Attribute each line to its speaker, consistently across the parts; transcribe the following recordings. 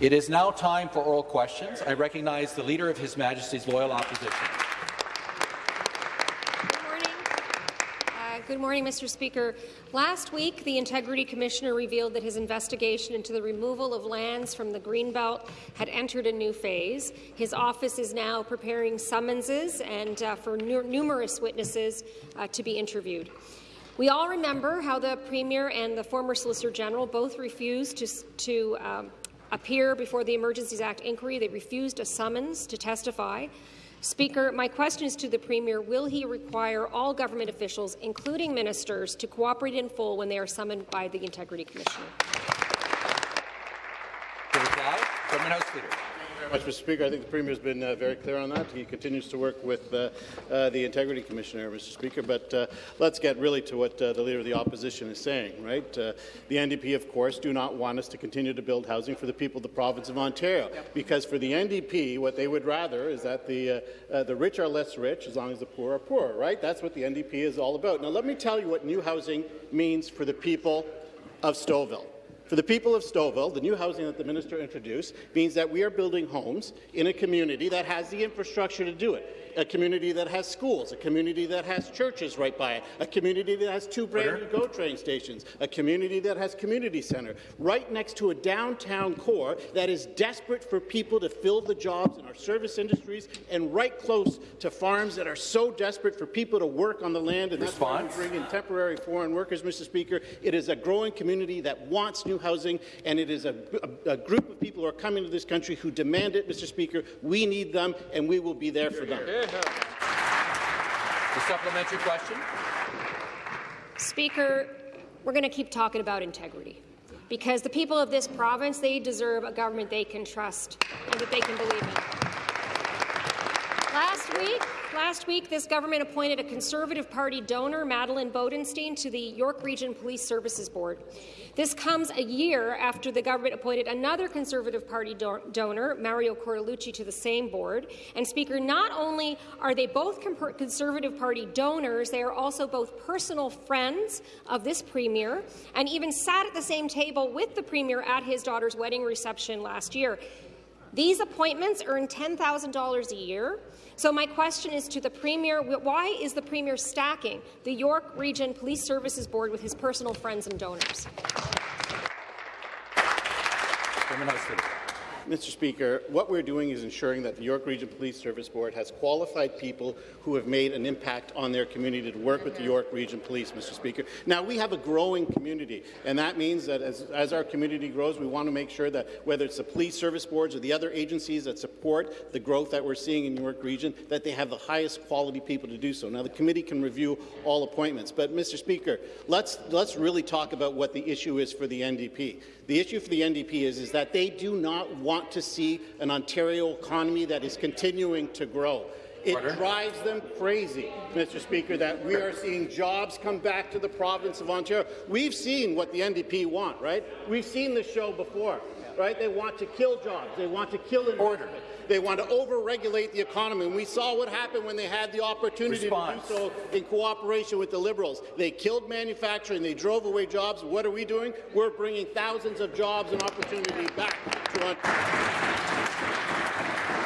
Speaker 1: It is now time for oral questions. I recognize the Leader of His Majesty's Loyal Opposition.
Speaker 2: Good morning. Uh, good morning, Mr. Speaker. Last week, the Integrity Commissioner revealed that his investigation into the removal of lands from the Greenbelt had entered a new phase. His office is now preparing summonses and uh, for numerous witnesses uh, to be interviewed. We all remember how the Premier and the former Solicitor General both refused to, to um, appear before the Emergencies Act inquiry. They refused a summons to testify. Speaker, my question is to the Premier. Will he require all government officials, including ministers, to cooperate in full when they are summoned by the Integrity Commissioner?
Speaker 1: Government House Leader
Speaker 3: very much, Mr. Speaker. I think the Premier has been uh, very clear on that. He continues to work with uh, uh, the Integrity Commissioner, Mr. Speaker. But uh, let's get really to what uh, the Leader of the Opposition is saying, right? Uh, the NDP, of course, do not want us to continue to build housing for the people of the province of Ontario, because for the NDP, what they would rather is that the, the rich are less rich as long as the poor are poorer, right? That's what the NDP is all about. Now, let me tell you what new housing means for the people of Stouffville. For the people of Stouffville, the new housing that the minister introduced means that we are building homes in a community that has the infrastructure to do it a community that has schools, a community that has churches right by it, a community that has two brand new GO train stations, a community that has community center, right next to a downtown core that is desperate for people to fill the jobs in our service industries and right close to farms that are so desperate for people to work on the land and that's why we bring in temporary foreign workers, Mr. Speaker. It is a growing community that wants new housing and it is a, a, a group of people who are coming to this country who demand it, Mr. Speaker. We need them and we will be there for them.
Speaker 1: The supplementary question.
Speaker 2: Speaker, we're going to keep talking about integrity because the people of this province, they deserve a government they can trust and that they can believe in. Last week, last week, this government appointed a Conservative Party donor, Madeleine Bodenstein, to the York Region Police Services Board. This comes a year after the government appointed another Conservative Party do donor, Mario Cortellucci, to the same board. And, Speaker, not only are they both Conservative Party donors, they are also both personal friends of this Premier and even sat at the same table with the Premier at his daughter's wedding reception last year. These appointments earn $10,000 a year. So my question is to the Premier, why is the Premier stacking the York Region Police Services Board with his personal friends and donors?
Speaker 3: Mr. Speaker, what we're doing is ensuring that the York Region Police Service Board has qualified people who have made an impact on their community to work with the York Region Police, Mr. Speaker. Now, we have a growing community, and that means that as, as our community grows, we want to make sure that whether it's the police service boards or the other agencies that support the growth that we're seeing in York Region, that they have the highest quality people to do so. Now, the committee can review all appointments, but, Mr. Speaker, let's, let's really talk about what the issue is for the NDP. The issue for the NDP is, is that they do not want to see an Ontario economy that is continuing to grow. It Order. drives them crazy, Mr. Speaker, that we are seeing jobs come back to the province of Ontario. We've seen what the NDP want, right? We've seen this show before, right? They want to kill jobs. They want to kill investment. Order. They want to over-regulate the economy. And we saw what happened when they had the opportunity Response. to do so in cooperation with the Liberals. They killed manufacturing. They drove away jobs. What are we doing? We're bringing thousands of jobs and opportunity back to Ontario.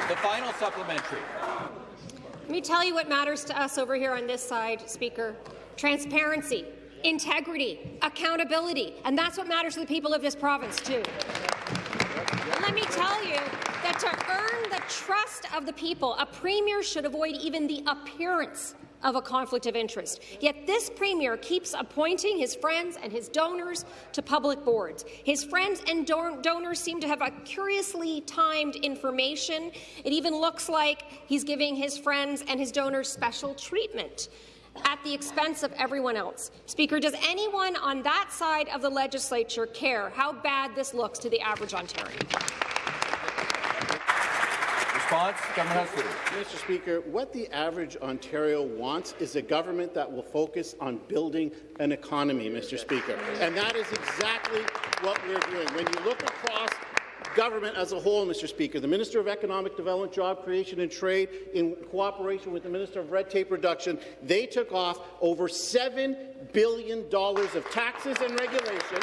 Speaker 1: The final supplementary.
Speaker 2: Let me tell you what matters to us over here on this side, Speaker. Transparency, integrity, accountability, and that's what matters to the people of this province, too. Let me tell you that to earn the trust of the people, a premier should avoid even the appearance of a conflict of interest. Yet this Premier keeps appointing his friends and his donors to public boards. His friends and don donors seem to have a curiously timed information. It even looks like he's giving his friends and his donors special treatment at the expense of everyone else. Speaker, does anyone on that side of the legislature care how bad this looks to the average Ontarian?
Speaker 1: Response, Government House
Speaker 3: Mr. Speaker, what the average Ontario wants is a government that will focus on building an economy, Mr. Speaker. And that is exactly what we're doing. When you look across government as a whole, Mr. Speaker. The Minister of Economic Development, Job Creation and Trade, in cooperation with the Minister of Red Tape Reduction, they took off over $7 billion of taxes and regulation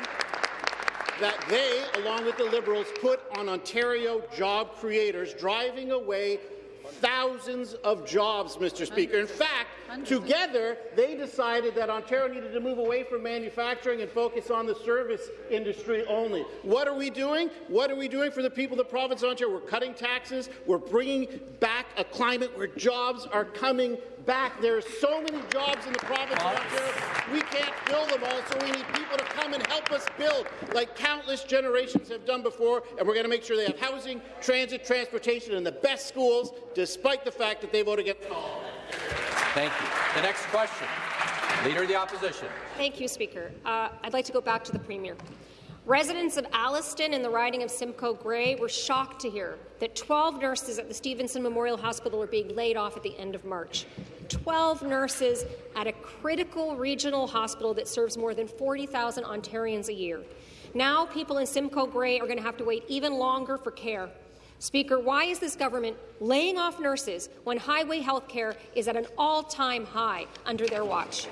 Speaker 3: that they, along with the Liberals, put on Ontario job creators, driving away thousands of jobs, Mr. Speaker. In fact, together, they decided that Ontario needed to move away from manufacturing and focus on the service industry only. What are we doing? What are we doing for the people of the province of Ontario? We're cutting taxes. We're bringing back a climate where jobs are coming back. There are so many jobs in the province of Ontario, we can't build them all, so we need people to come and help us build, like countless generations have done before, and we're going to make sure they have housing, transit, transportation, and the best schools, despite the fact that they voted against all.
Speaker 1: Thank you. The next question. Leader of the Opposition.
Speaker 2: Thank you, Speaker. Uh, I'd like to go back to the Premier. Residents of Alliston and the riding of Simcoe Grey were shocked to hear that 12 nurses at the Stevenson Memorial Hospital are being laid off at the end of March. 12 nurses at a critical regional hospital that serves more than 40,000 Ontarians a year. Now people in Simcoe Grey are going to have to wait even longer for care. Speaker, why is this government laying off nurses when hallway health care is at an all-time high under their watch?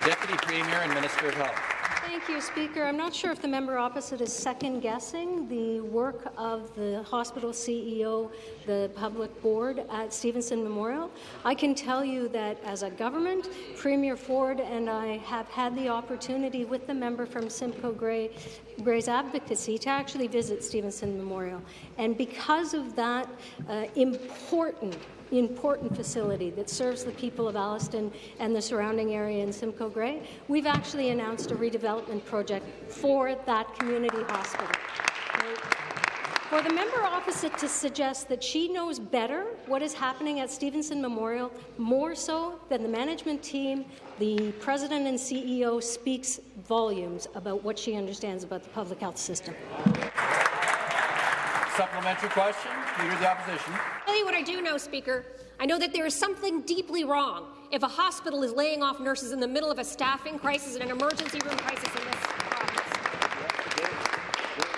Speaker 1: Deputy Premier and Minister of Health.
Speaker 4: Thank you, Speaker. I'm not sure if the member opposite is second-guessing the work of the hospital CEO, the public board at Stevenson Memorial. I can tell you that as a government, Premier Ford and I have had the opportunity with the member from Simcoe Grey, Grey's advocacy to actually visit Stevenson Memorial. And because of that uh, important important facility that serves the people of Alliston and the surrounding area in Simcoe Grey, we've actually announced a redevelopment project for that community hospital. For the member opposite to suggest that she knows better what is happening at Stevenson Memorial, more so than the management team, the president and CEO speaks volumes about what she understands about the public health system.
Speaker 1: Supplementary question, Leader of the Opposition.
Speaker 2: I'll tell you what I do know, Speaker. I know that there is something deeply wrong if a hospital is laying off nurses in the middle of a staffing crisis and an emergency room crisis in this province.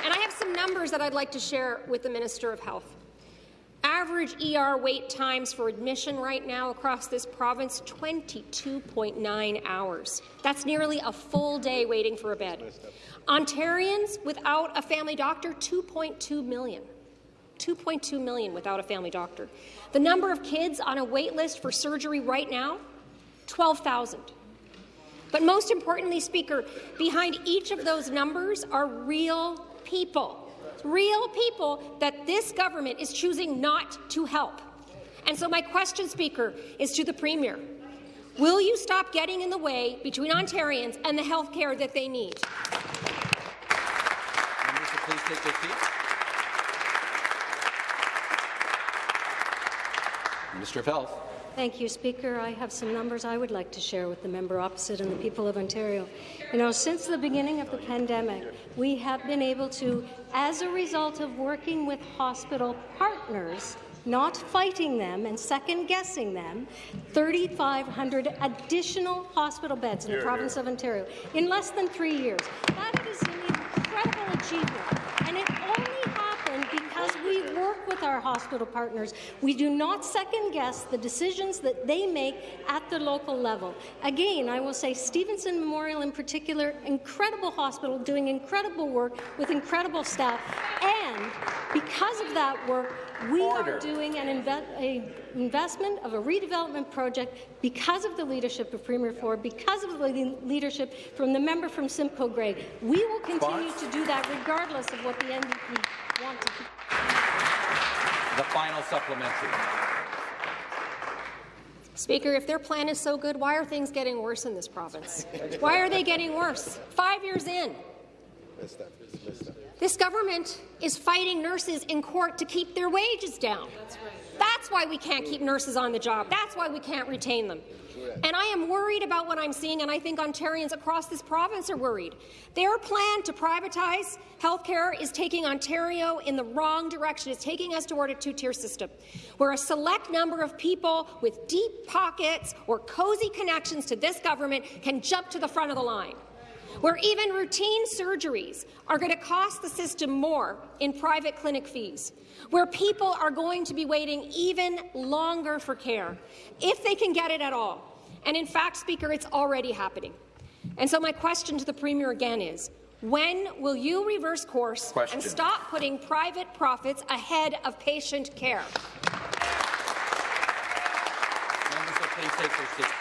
Speaker 2: And I have some numbers that I'd like to share with the Minister of Health. Average ER wait times for admission right now across this province, 22.9 hours. That's nearly a full day waiting for a bed. Ontarians without a family doctor, 2.2 million. 2.2 million without a family doctor. The number of kids on a wait list for surgery right now, 12,000. But most importantly, Speaker, behind each of those numbers are real people, real people that this government is choosing not to help. And so my question, Speaker, is to the Premier. Will you stop getting in the way between Ontarians and the health care that they need?
Speaker 1: Members, please take their seats. Minister of Health.
Speaker 4: Thank you, Speaker. I have some numbers I would like to share with the member opposite and the people of Ontario. You know, since the beginning of the pandemic, we have been able to, as a result of working with hospital partners, not fighting them and second-guessing them, 3,500 additional hospital beds in the province of Ontario in less than three years. That is an incredible achievement, and it only we work with our hospital partners. We do not second-guess the decisions that they make at the local level. Again, I will say Stevenson Memorial in particular, incredible hospital, doing incredible work with incredible staff, and because of that work, we
Speaker 1: Order.
Speaker 4: are doing an inve a investment of a redevelopment project because of the leadership of Premier Ford, because of the le leadership from the member from Simcoe Grey. We will continue to do that regardless of what the NDP wants to do.
Speaker 1: The final supplementary.
Speaker 2: Speaker, if their plan is so good, why are things getting worse in this province? Why are they getting worse? Five years in. This government is fighting nurses in court to keep their wages down. That's why we can't keep nurses on the job. That's why we can't retain them. And I am worried about what I'm seeing, and I think Ontarians across this province are worried. Their plan to privatize healthcare is taking Ontario in the wrong direction. It's taking us toward a two-tier system, where a select number of people with deep pockets or cozy connections to this government can jump to the front of the line where even routine surgeries are going to cost the system more in private clinic fees, where people are going to be waiting even longer for care, if they can get it at all. And in fact, Speaker, it's already happening. And so my question to the Premier again is, When will you reverse course
Speaker 1: Question.
Speaker 2: and stop putting private profits ahead of patient care?
Speaker 1: Members will please take their seats.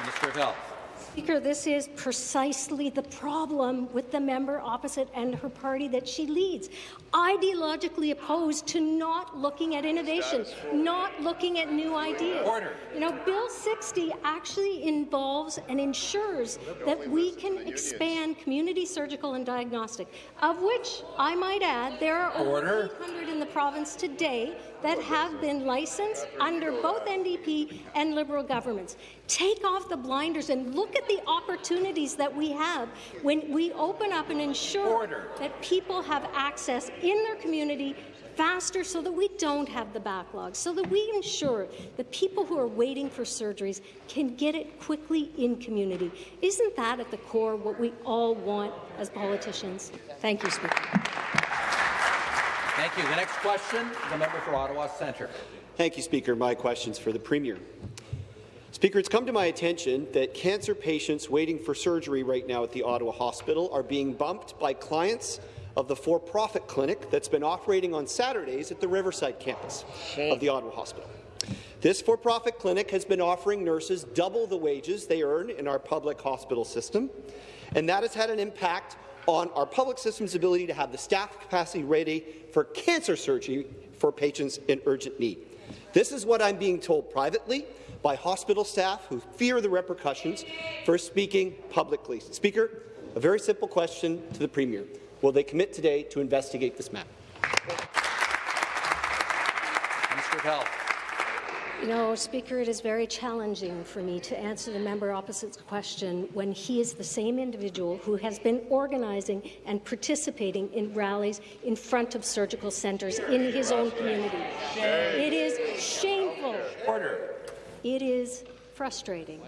Speaker 1: Minister of Health.
Speaker 4: Speaker, this is precisely the problem with the member opposite and her party that she leads. Ideologically opposed to not looking at innovation, not looking at new ideas.
Speaker 1: Order.
Speaker 4: You know, Bill 60 actually involves and ensures that we can expand community surgical and diagnostic, of which, I might add, there are
Speaker 1: Order.
Speaker 4: over 800 in the province today that have been licensed under both NDP and Liberal governments. Take off the blinders and look at the opportunities that we have when we open up and ensure
Speaker 1: Order.
Speaker 4: that people have access in their community faster so that we don't have the backlog, so that we ensure that people who are waiting for surgeries can get it quickly in community. Isn't that at the core what we all want as politicians? Thank you, Speaker.
Speaker 1: Thank you. The next question, the member for Ottawa Centre.
Speaker 5: Thank you, Speaker. My question's for the Premier. Speaker, it's come to my attention that cancer patients waiting for surgery right now at the Ottawa Hospital are being bumped by clients of the for-profit clinic that's been operating on Saturdays at the Riverside campus hmm. of the Ottawa Hospital. This for-profit clinic has been offering nurses double the wages they earn in our public hospital system, and that has had an impact on our public system's ability to have the staff capacity ready for cancer surgery for patients in urgent need. This is what I'm being told privately by hospital staff who fear the repercussions for speaking publicly. Speaker, a very simple question to the Premier. Will they commit today to investigate this matter?
Speaker 1: Minister Health.
Speaker 4: You know, Speaker, it is very challenging for me to answer the member opposite's question when he is the same individual who has been organizing and participating in rallies in front of surgical centres in his own community. It is shameful.
Speaker 1: Order.
Speaker 4: It is frustrating.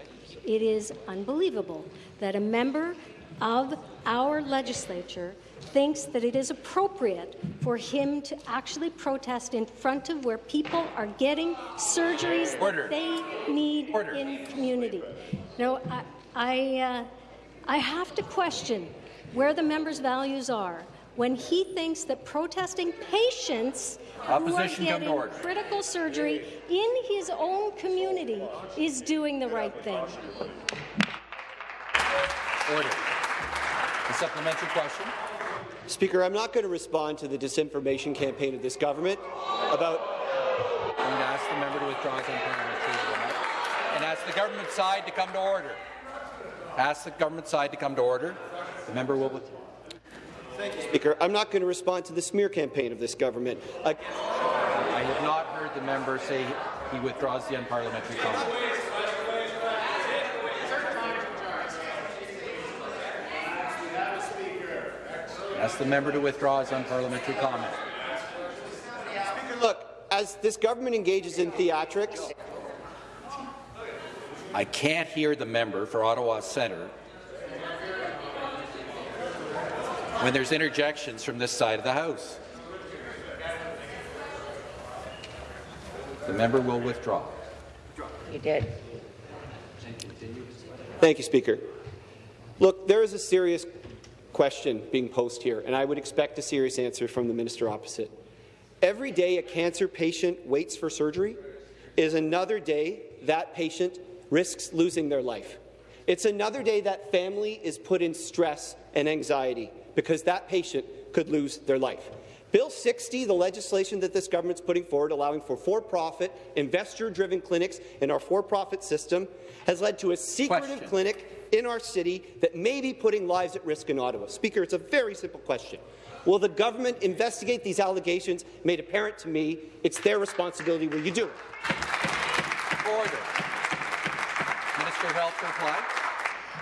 Speaker 4: It is unbelievable that a member of our legislature thinks that it is appropriate for him to actually protest in front of where people are getting surgeries
Speaker 1: Order.
Speaker 4: that they need
Speaker 1: Order.
Speaker 4: in community. You know, I, I, uh, I have to question where the member's values are when he thinks that protesting patients who are
Speaker 1: Opposition come to
Speaker 4: getting critical surgery in his own community is doing the right thing.
Speaker 1: Order. A supplementary question.
Speaker 5: Speaker, I'm not going to respond to the disinformation campaign of this government about
Speaker 1: I'm going to ask the member to withdraw his unparliamentary remark and ask the government side to come to order. Ask the government side to come to order. The member will withdraw.
Speaker 5: Thank you, Speaker, I'm not going to respond to the smear campaign of this government. Uh,
Speaker 1: I have not heard the member say he withdraws the unparliamentary comment. Ask the member to withdraw his unparliamentary comment.
Speaker 5: Speaker, look, as this government engages in theatrics,
Speaker 1: I can't hear the member for Ottawa Centre when there's interjections from this side of the House. The member will withdraw.
Speaker 6: You did.
Speaker 5: Thank you, Speaker. Look, there is a serious question being posed here, and I would expect a serious answer from the minister opposite. Every day a cancer patient waits for surgery is another day that patient risks losing their life. It's another day that family is put in stress and anxiety because that patient could lose their life. Bill 60, the legislation that this government's putting forward, allowing for for-profit, investor-driven clinics in our for-profit system, has led to a secretive
Speaker 1: Question.
Speaker 5: clinic in our city that may be putting lives at risk in Ottawa. Speaker, it's a very simple question. Will the government investigate these allegations made apparent to me? It's their responsibility. Will you do it?
Speaker 1: Order. Minister of Health reply.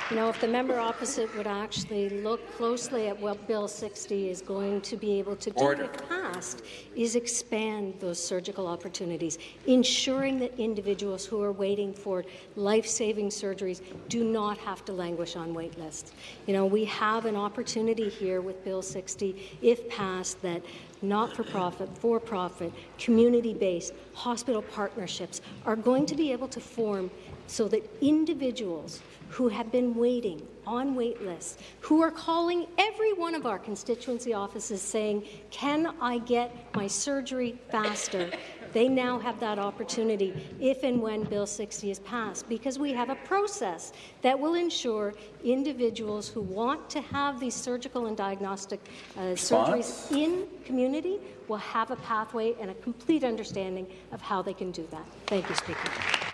Speaker 4: You know, if the member opposite would actually look closely at what Bill 60 is going to be able to do
Speaker 1: Order.
Speaker 4: if passed, is expand those surgical opportunities, ensuring that individuals who are waiting for life-saving surgeries do not have to languish on wait lists. You know, we have an opportunity here with Bill 60, if passed, that not-for-profit, for-profit, community-based hospital partnerships are going to be able to form so that individuals who have been waiting on wait lists who are calling every one of our constituency offices saying, can I get my surgery faster? They now have that opportunity if and when Bill 60 is passed because we have a process that will ensure individuals who want to have these surgical and diagnostic uh, surgeries in community will have a pathway and a complete understanding of how they can do that. Thank you, Speaker.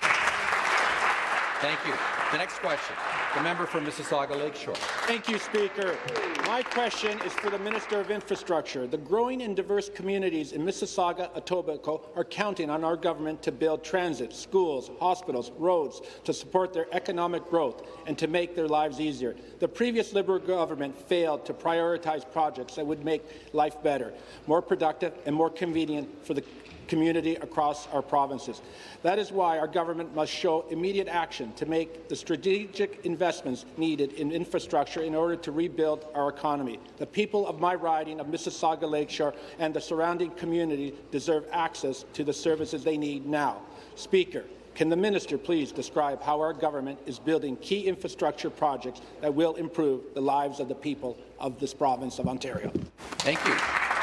Speaker 1: Thank you. The next question, the member for Mississauga Lakeshore.
Speaker 7: Thank you, Speaker. My question is for the Minister of Infrastructure. The growing and diverse communities in Mississauga, Etobicoke are counting on our government to build transit, schools, hospitals, roads to support their economic growth and to make their lives easier. The previous Liberal government failed to prioritize projects that would make life better, more productive and more convenient for the community across our provinces. That is why our government must show immediate action to make the strategic investments needed in infrastructure in order to rebuild our economy. The people of my riding of Mississauga Lakeshore and the surrounding community deserve access to the services they need now. Speaker, can the minister please describe how our government is building key infrastructure projects that will improve the lives of the people of this province of Ontario?
Speaker 1: Thank you.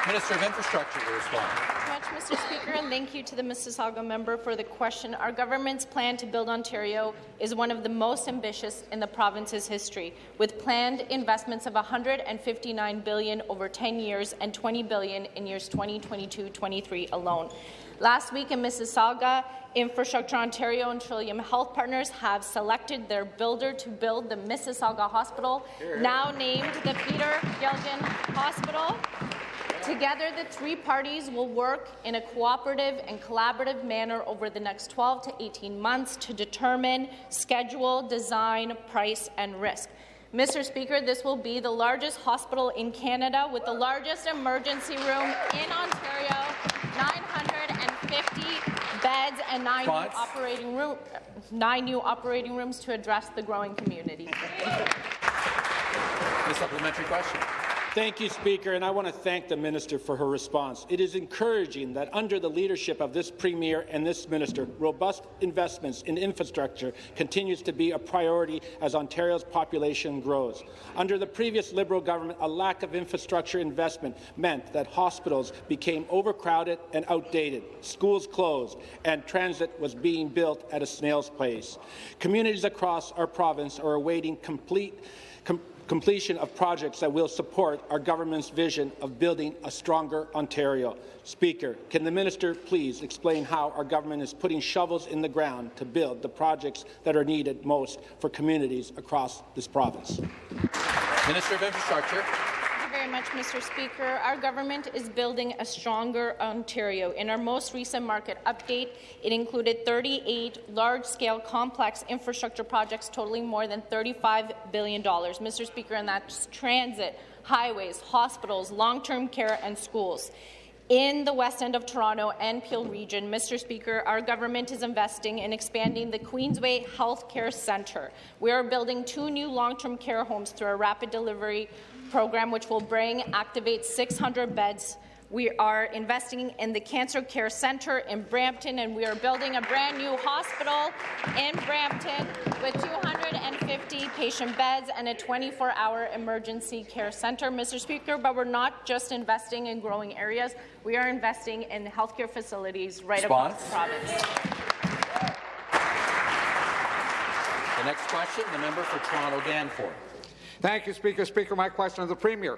Speaker 1: Minister of Infrastructure to respond.
Speaker 8: Mr. Speaker, and thank you to the Mississauga member for the question. Our government's plan to build Ontario is one of the most ambitious in the province's history, with planned investments of 159 billion over 10 years and 20 billion in years 2022-23 alone. Last week in Mississauga, Infrastructure Ontario and Trillium Health Partners have selected their builder to build the Mississauga Hospital, now named the Peter Gilgan Hospital. Together, the three parties will work in a cooperative and collaborative manner over the next 12 to 18 months to determine schedule, design, price, and risk. Mr. Speaker, this will be the largest hospital in Canada with the largest emergency room in Ontario, 950 beds and nine new operating room, nine new operating rooms to address the growing community.
Speaker 1: The supplementary question.
Speaker 7: Thank you, Speaker, and I want to thank the minister for her response. It is encouraging that under the leadership of this premier and this minister, robust investments in infrastructure continues to be a priority as Ontario's population grows. Under the previous Liberal government, a lack of infrastructure investment meant that hospitals became overcrowded and outdated, schools closed, and transit was being built at a snail's pace. Communities across our province are awaiting complete com completion of projects that will support our government's vision of building a stronger Ontario. Speaker, can the minister please explain how our government is putting shovels in the ground to build the projects that are needed most for communities across this province?
Speaker 1: Minister of Infrastructure
Speaker 8: very much, Mr. Speaker. Our government is building a stronger Ontario. In our most recent market update, it included 38 large-scale complex infrastructure projects totaling more than $35 billion. Mr. Speaker, and that's transit, highways, hospitals, long-term care and schools. In the west end of Toronto and Peel region, Mr. Speaker, our government is investing in expanding the Queensway Health Care Centre. We are building two new long-term care homes through a rapid delivery program, which will bring activate 600 beds. We are investing in the Cancer Care Centre in Brampton, and we are building a brand new hospital in Brampton with 250 patient beds and a 24-hour emergency care centre, Mr. Speaker. But we're not just investing in growing areas; we are investing in healthcare facilities right
Speaker 1: Response?
Speaker 8: across the province.
Speaker 1: The next question, the member for Toronto Danforth.
Speaker 9: Thank you, Speaker. Speaker, my question to the Premier.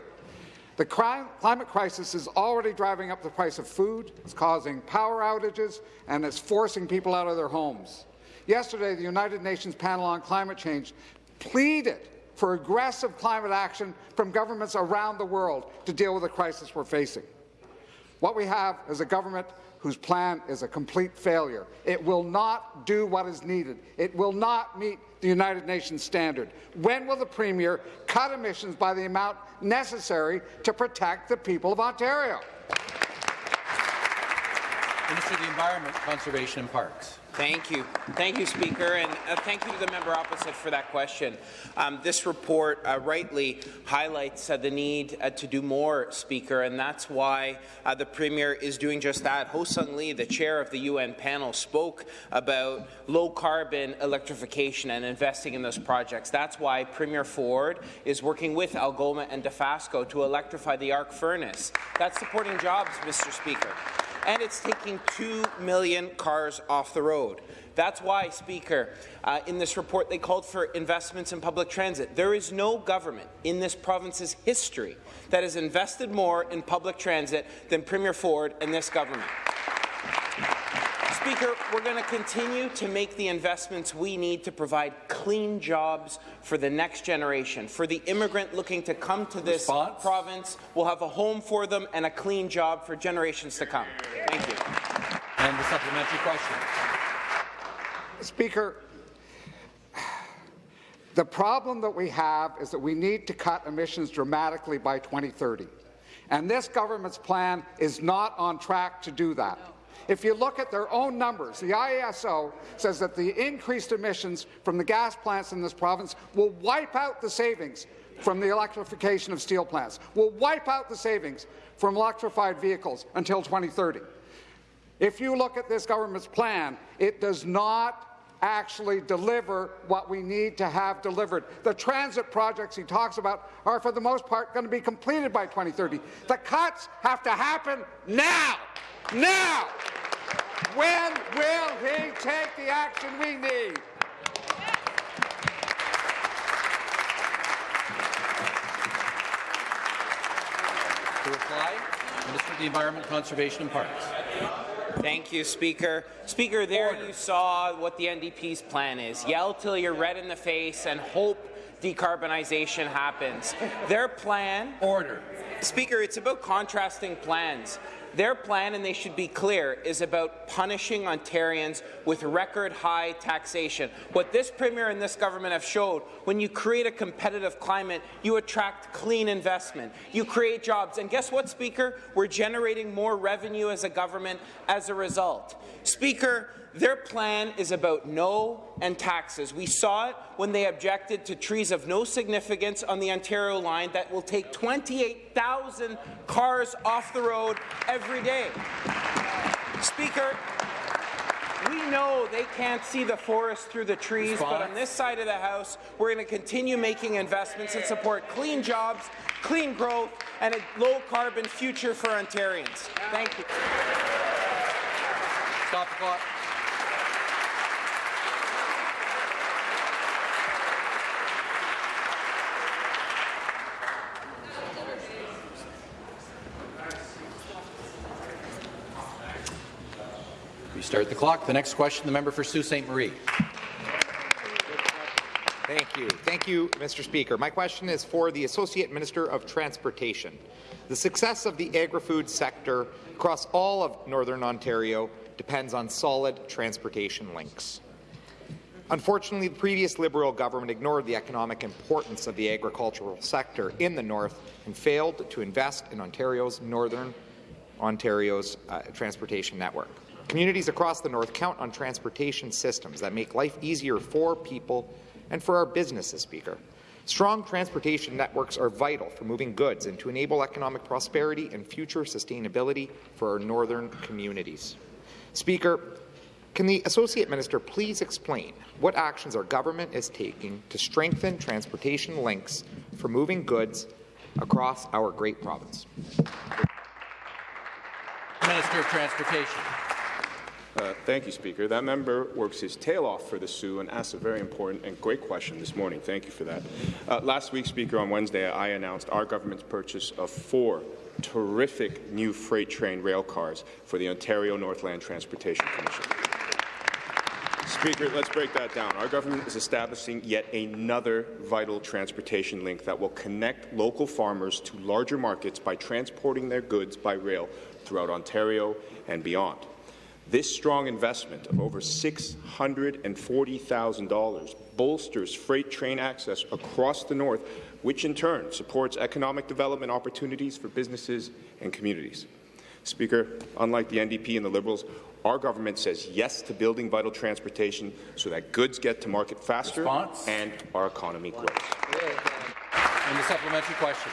Speaker 9: The climate crisis is already driving up the price of food, it's causing power outages, and it's forcing people out of their homes. Yesterday, the United Nations panel on climate change pleaded for aggressive climate action from governments around the world to deal with the crisis we're facing. What we have is a government whose plan is a complete failure. It will not do what is needed. It will not meet the United Nations standard. When will the Premier cut emissions by the amount necessary to protect the people of Ontario?
Speaker 1: Minister of the Environment, Conservation and Parks.
Speaker 10: Thank you. Thank you, Speaker, and uh, thank you to the member opposite for that question. Um, this report uh, rightly highlights uh, the need uh, to do more, Speaker, and that's why uh, the Premier is doing just that. Hoesung Lee, the chair of the UN panel, spoke about low-carbon electrification and investing in those projects. That's why Premier Ford is working with Algoma and Dofasco to electrify the arc furnace. That's supporting jobs, Mr. Speaker and it's taking 2 million cars off the road. That's why, Speaker, uh, in this report they called for investments in public transit. There is no government in this province's history that has invested more in public transit than Premier Ford and this government. Speaker, we're going to continue to make the investments we need to provide clean jobs for the next generation. For the immigrant looking to come to this
Speaker 1: Response?
Speaker 10: province, we'll have a home for them and a clean job for generations to come. Thank you.
Speaker 1: And the supplementary question.
Speaker 9: Speaker, the problem that we have is that we need to cut emissions dramatically by 2030. And this government's plan is not on track to do that. If you look at their own numbers, the IESO says that the increased emissions from the gas plants in this province will wipe out the savings from the electrification of steel plants, will wipe out the savings from electrified vehicles until 2030. If you look at this government's plan, it does not actually deliver what we need to have delivered. The transit projects he talks about are, for the most part, going to be completed by 2030. The cuts have to happen now. Now! When will he take the action we need?
Speaker 1: To reply, Minister of the Environment, Conservation and Parks.
Speaker 10: Thank you, Speaker. Speaker, there you saw what the NDP's plan is. Yell till you're red in the face and hope decarbonization happens. Their plan...
Speaker 1: Order.
Speaker 10: Speaker, it's about contrasting plans. Their plan, and they should be clear, is about punishing Ontarians with record-high taxation. What this Premier and this government have showed, when you create a competitive climate, you attract clean investment, you create jobs, and guess what, Speaker? We're generating more revenue as a government as a result. Speaker, their plan is about no and taxes. We saw it when they objected to trees of no significance on the Ontario line that will take 28,000 cars off the road every day. Speaker, we know they can't see the forest through the trees,
Speaker 1: Response.
Speaker 10: but on this side of the House, we're going to continue making investments that support clean jobs, clean growth, and a low-carbon future for Ontarians. Thank you.
Speaker 1: Stop the clock. Restart the clock. The next question, the member for Sault Ste. Marie.
Speaker 11: Thank you. Thank you, Mr. Speaker. My question is for the Associate Minister of Transportation. The success of the agri-food sector across all of Northern Ontario depends on solid transportation links. Unfortunately, the previous Liberal government ignored the economic importance of the agricultural sector in the north and failed to invest in Ontario's Northern Ontario's uh, transportation network. Communities across the north count on transportation systems that make life easier for people and for our businesses, Speaker. Strong transportation networks are vital for moving goods and to enable economic prosperity and future sustainability for our northern communities. Speaker, can the Associate Minister please explain what actions our government is taking to strengthen transportation links for moving goods across our great province?
Speaker 1: Minister of Transportation.
Speaker 12: Uh, thank you, Speaker. That member works his tail off for the Soo and asks a very important and great question this morning. Thank you for that. Uh, last week, Speaker, on Wednesday, I announced our government's purchase of four terrific new freight train rail cars for the Ontario Northland Transportation Commission. Speaker, let's break that down. Our government is establishing yet another vital transportation link that will connect local farmers to larger markets by transporting their goods by rail throughout Ontario and beyond. This strong investment of over $640,000 bolsters freight train access across the north, which in turn supports economic development opportunities for businesses and communities. Speaker, unlike the NDP and the Liberals, our government says yes to building vital transportation so that goods get to market faster
Speaker 1: Response?
Speaker 12: and our economy grows.
Speaker 1: And the supplementary question.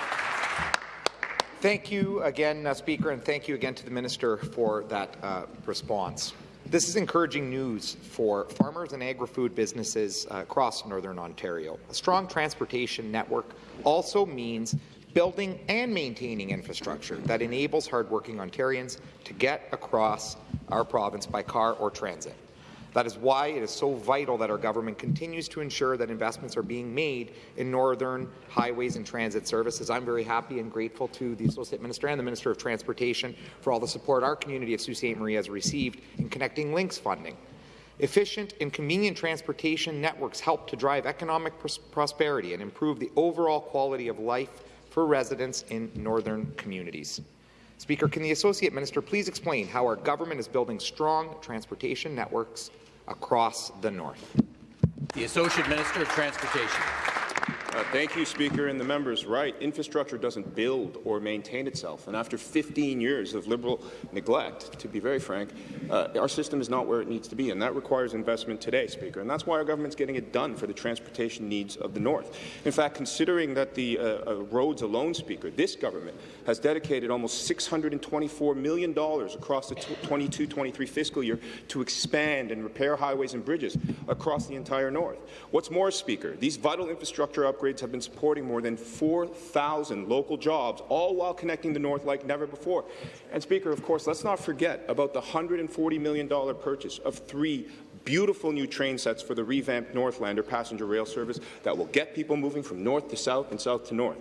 Speaker 11: Thank you again, uh, Speaker, and thank you again to the Minister for that uh, response. This is encouraging news for farmers and agri-food businesses uh, across Northern Ontario. A strong transportation network also means building and maintaining infrastructure that enables hardworking Ontarians to get across our province by car or transit. That is why it is so vital that our government continues to ensure that investments are being made in northern highways and transit services. I'm very happy and grateful to the Associate Minister and the Minister of Transportation for all the support our community of Sault Ste. Marie has received in Connecting Links funding. Efficient and convenient transportation networks help to drive economic pros prosperity and improve the overall quality of life for residents in northern communities. Speaker, can the Associate Minister please explain how our government is building strong transportation networks across the north?
Speaker 1: The Associate Minister of Transportation.
Speaker 12: Uh, thank you, Speaker, and the members right. Infrastructure doesn't build or maintain itself, and after 15 years of Liberal neglect, to be very frank, uh, our system is not where it needs to be, and that requires investment today, Speaker, and that's why our government's getting it done for the transportation needs of the North. In fact, considering that the uh, uh roads alone, Speaker, this government has dedicated almost $624 million across the 22-23 fiscal year to expand and repair highways and bridges across the entire North. What's more, Speaker, these vital infrastructure upgrades upgrades have been supporting more than 4,000 local jobs, all while connecting the North like never before. And, Speaker, of course, let's not forget about the $140 million purchase of three beautiful new train sets for the revamped Northlander passenger rail service that will get people moving from north to south and south to north.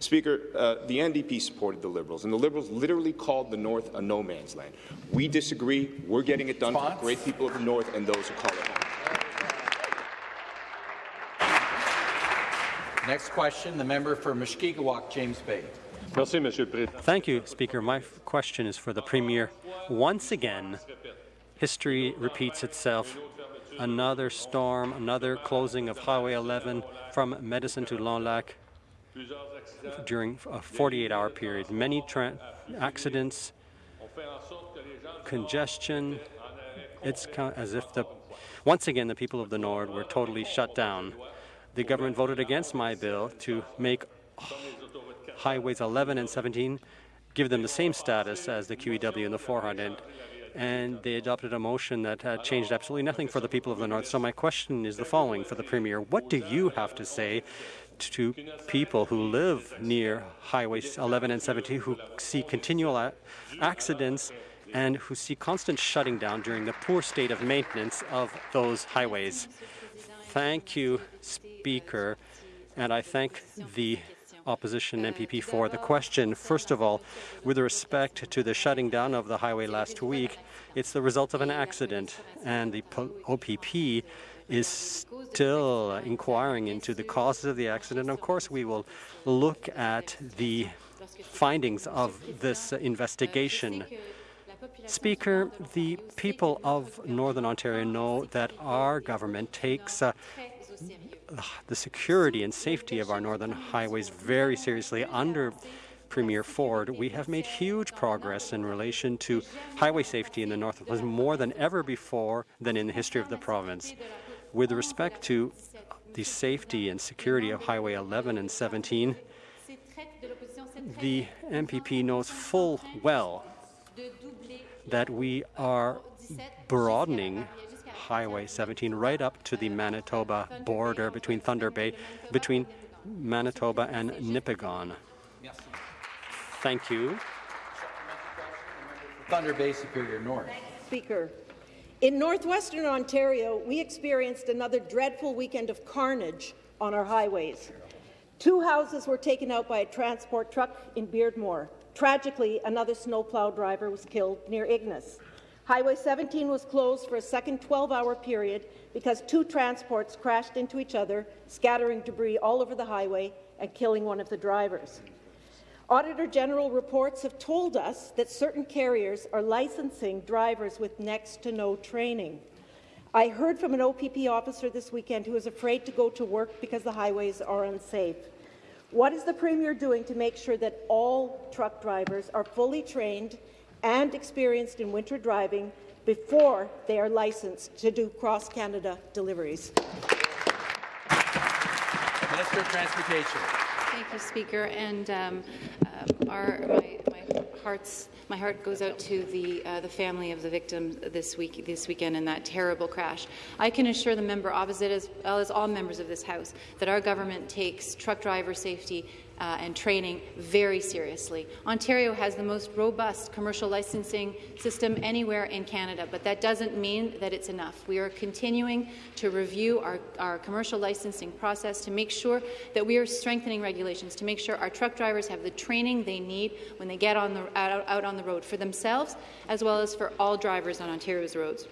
Speaker 12: Speaker, uh, the NDP supported the Liberals, and the Liberals literally called the North a no man's land. We disagree. We're getting it done for the great people of the North and those who call it home.
Speaker 1: Next question, the member for Mushkegowuk, James Bay.
Speaker 13: Thank you, Speaker. My question is for the Premier. Once again, history repeats itself. Another storm, another closing of Highway 11 from Mattice to Longlac during a 48-hour period. Many accidents, congestion. It's as if the once again the people of the North were totally shut down the government voted against my bill to make highways 11 and 17 give them the same status as the QEW and the 400 and they adopted a motion that uh, changed absolutely nothing for the people of the North. So my question is the following for the Premier. What do you have to say to people who live near highways 11 and 17 who see continual accidents and who see constant shutting down during the poor state of maintenance of those highways? Thank you, Speaker, and I thank the opposition MPP for the question. First of all, with respect to the shutting down of the highway last week, it's the result of an accident, and the OPP is still inquiring into the causes of the accident. Of course, we will look at the findings of this investigation. Speaker, the people of Northern Ontario know that our government takes uh, the security and safety of our northern highways very seriously under Premier Ford, we have made huge progress in relation to highway safety in the north was more than ever before than in the history of the province. With respect to the safety and security of Highway 11 and 17, the MPP knows full well that we are broadening Highway 17 right up to the Manitoba border between Thunder Bay, between Manitoba and Nipigon. Thank you.
Speaker 1: Thunder Bay Superior North.
Speaker 14: Speaker, in northwestern Ontario, we experienced another dreadful weekend of carnage on our highways. Two houses were taken out by a transport truck in Beardmore. Tragically, another snowplow driver was killed near Ignace. Highway 17 was closed for a second 12-hour period because two transports crashed into each other, scattering debris all over the highway and killing one of the drivers. Auditor General reports have told us that certain carriers are licensing drivers with next to no training. I heard from an OPP officer this weekend who is afraid to go to work because the highways are unsafe. What is the Premier doing to make sure that all truck drivers are fully trained and experienced in winter driving before they are licensed to do cross-Canada deliveries.
Speaker 1: Minister of Transportation.
Speaker 15: Thank you, Speaker. And um, uh, our, my, my, heart's, my heart goes out to the, uh, the family of the victims this, week, this weekend in that terrible crash. I can assure the member opposite, as well as all members of this House, that our government takes truck driver safety uh, and training very seriously. Ontario has the most robust commercial licensing system anywhere in Canada, but that doesn't mean that it's enough. We are continuing to review our, our commercial licensing process to make sure that we are strengthening regulations, to make sure our truck drivers have the training they need when they get on the, out, out on the road for themselves, as well as for all drivers on Ontario's roads.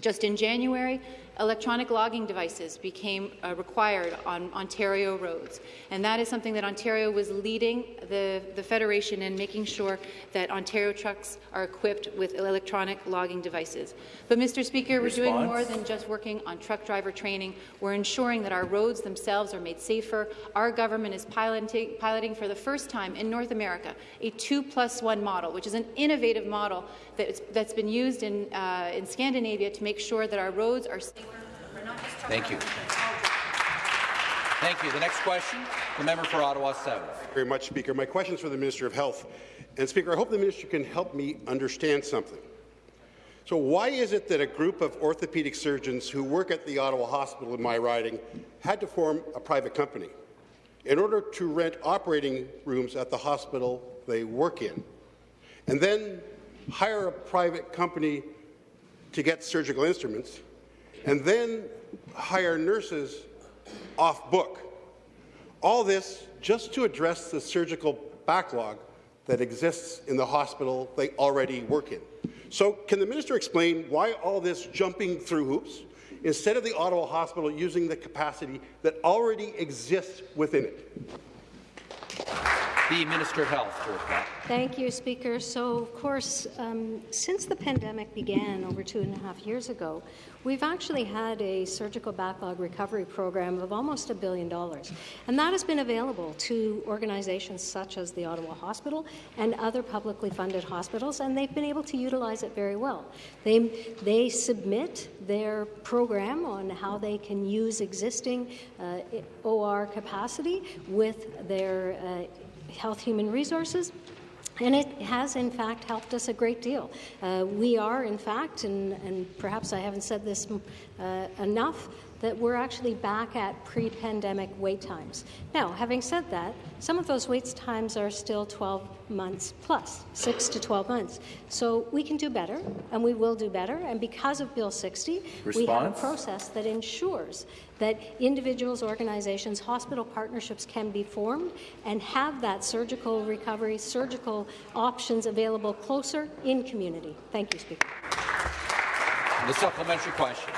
Speaker 15: Just in January, electronic logging devices became uh, required on Ontario roads. And that is something that Ontario was leading the, the Federation in making sure that Ontario trucks are equipped with electronic logging devices. But, Mr. Speaker, Response? we're doing more than just working on truck driver training. We're ensuring that our roads themselves are made safer. Our government is piloting, piloting for the first time in North America a two plus one model, which is an innovative model that's, that's been used in, uh, in Scandinavia to make sure that our roads are safer for not just
Speaker 1: Thank you. Thank you. The next question, the member for Ottawa South.
Speaker 16: Thank you Very much, Speaker. My question is for the Minister of Health. And Speaker, I hope the Minister can help me understand something. So why is it that a group of orthopedic surgeons who work at the Ottawa Hospital in my riding had to form a private company in order to rent operating rooms at the hospital they work in, and then hire a private company to get surgical instruments, and then hire nurses off book. All this just to address the surgical backlog that exists in the hospital they already work in. So can the minister explain why all this jumping through hoops instead of the Ottawa Hospital using the capacity that already exists within it?
Speaker 1: The Minister of Health to reply.
Speaker 4: Thank you, Speaker. So, of course, um, since the pandemic began over two and a half years ago, we've actually had a surgical backlog recovery program of almost a billion dollars. And that has been available to organizations such as the Ottawa Hospital and other publicly funded hospitals, and they've been able to utilize it very well. They, they submit their program on how they can use existing uh, OR capacity with their uh, Health Human Resources. And it has, in fact, helped us a great deal. Uh, we are, in fact, and, and, perhaps I haven't said this uh, enough, that we're actually back at pre-pandemic wait times. Now, having said that, some of those wait times are still 12 months plus, 6 to 12 months. So we can do better, and we will do better. And because of Bill 60, Response? we have a process that ensures that individuals, organizations, hospital partnerships can be formed and have that surgical recovery, surgical options available closer in community. Thank you, Speaker.
Speaker 1: The supplementary question.